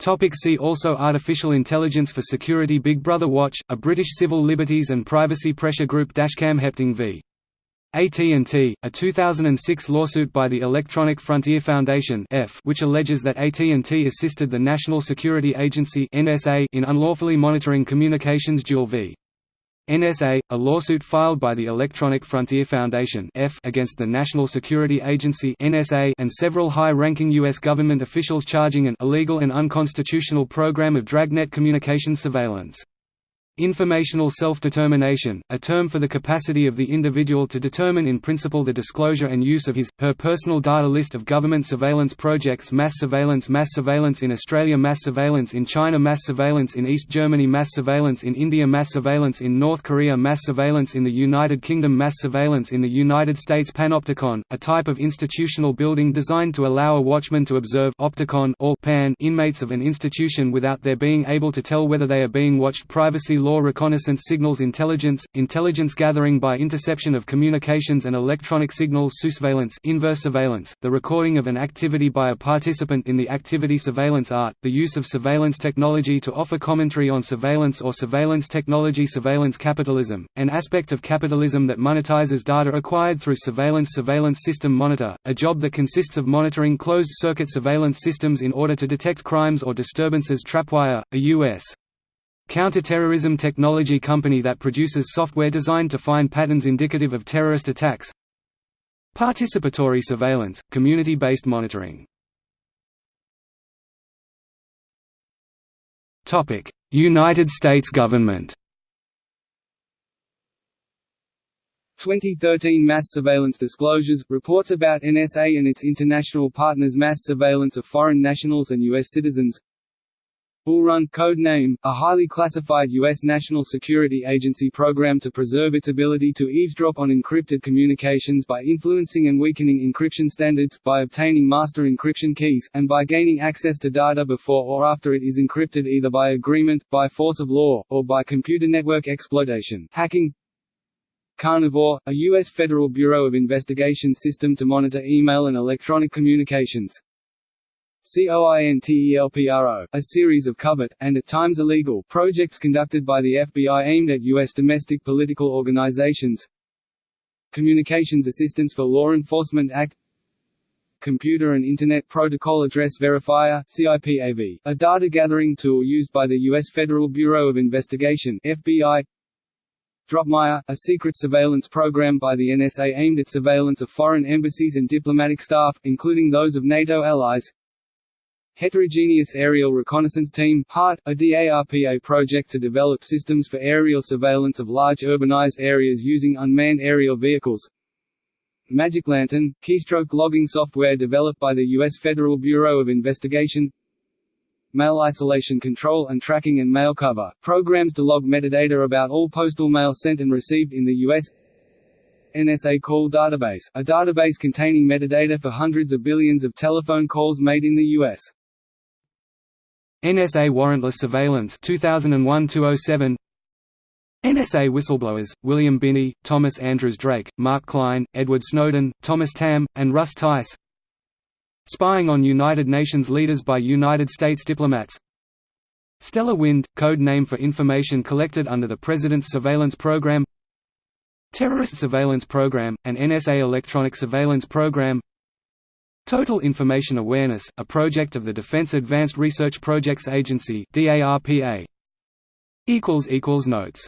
Speaker 2: Topic see also Artificial Intelligence for Security Big Brother Watch, a British civil liberties and privacy pressure group Dashcam Hepting v. AT&T, a 2006 lawsuit by the Electronic Frontier Foundation F which alleges that AT&T assisted the National Security Agency NSA in unlawfully monitoring communications Jewel v. NSA, a lawsuit filed by the Electronic Frontier Foundation F against the National Security Agency NSA and several high-ranking U.S. government officials charging an illegal and unconstitutional program of dragnet communications surveillance. Informational self-determination, a term for the capacity of the individual to determine in principle the disclosure and use of his, her personal data List of government surveillance projects Mass surveillance Mass surveillance in Australia Mass surveillance in China Mass surveillance in East Germany Mass surveillance in India Mass surveillance in North Korea Mass surveillance in the United Kingdom Mass surveillance in the United States Panopticon, a type of institutional building designed to allow a watchman to observe opticon or pan inmates of an institution without their being able to tell whether they are being watched privacy law reconnaissance signals intelligence, intelligence gathering by interception of communications and electronic signals surveillance inverse surveillance, the recording of an activity by a participant in the activity surveillance art, the use of surveillance technology to offer commentary on surveillance or surveillance technology surveillance capitalism, an aspect of capitalism that monetizes data acquired through surveillance surveillance system monitor, a job that consists of monitoring closed-circuit surveillance systems in order to detect crimes or disturbances Trapwire, a U.S counterterrorism technology company that produces software designed to find patterns indicative of terrorist attacks. Participatory surveillance, community-based monitoring. United States government.
Speaker 1: 2013 Mass Surveillance Disclosures, reports about NSA and its international partners' mass surveillance of foreign nationals and U.S. citizens Bullrun code name, a highly classified U.S. National Security Agency program to preserve its ability to eavesdrop on encrypted communications by influencing and weakening encryption standards, by obtaining master encryption keys, and by gaining access to data before or after it is encrypted either by agreement, by force of law, or by computer network exploitation hacking, Carnivore, a U.S. Federal Bureau of Investigation system to monitor email and electronic communications. COINTELPRO, a series of covert, and at times illegal, projects conducted by the FBI aimed at U.S. domestic political organizations Communications Assistance for Law Enforcement Act Computer and Internet Protocol Address Verifier CIPAV, a data-gathering tool used by the U.S. Federal Bureau of Investigation FBI, Dropmire, a secret surveillance program by the NSA aimed at surveillance of foreign embassies and diplomatic staff, including those of NATO allies Heterogeneous Aerial Reconnaissance Team HART, a DARPA project to develop systems for aerial surveillance of large urbanized areas using unmanned aerial vehicles. Magic Lantern, keystroke logging software developed by the U.S. Federal Bureau of Investigation Mail isolation control and tracking and mail cover, programs to log metadata about all postal mail sent and received in the U.S. NSA Call Database, a database containing metadata for hundreds of billions of telephone calls made in the U.S.
Speaker 2: NSA Warrantless Surveillance 2001-207 NSA whistleblowers, William Binney, Thomas Andrews Drake, Mark Klein, Edward Snowden, Thomas Tamm, and Russ Tice. Spying on United Nations leaders by United States diplomats. Stellar Wind, code name for information collected under the President's Surveillance Program. Terrorist Surveillance Program, an NSA electronic surveillance program Total Information Awareness, a project of the Defense Advanced Research Projects Agency Notes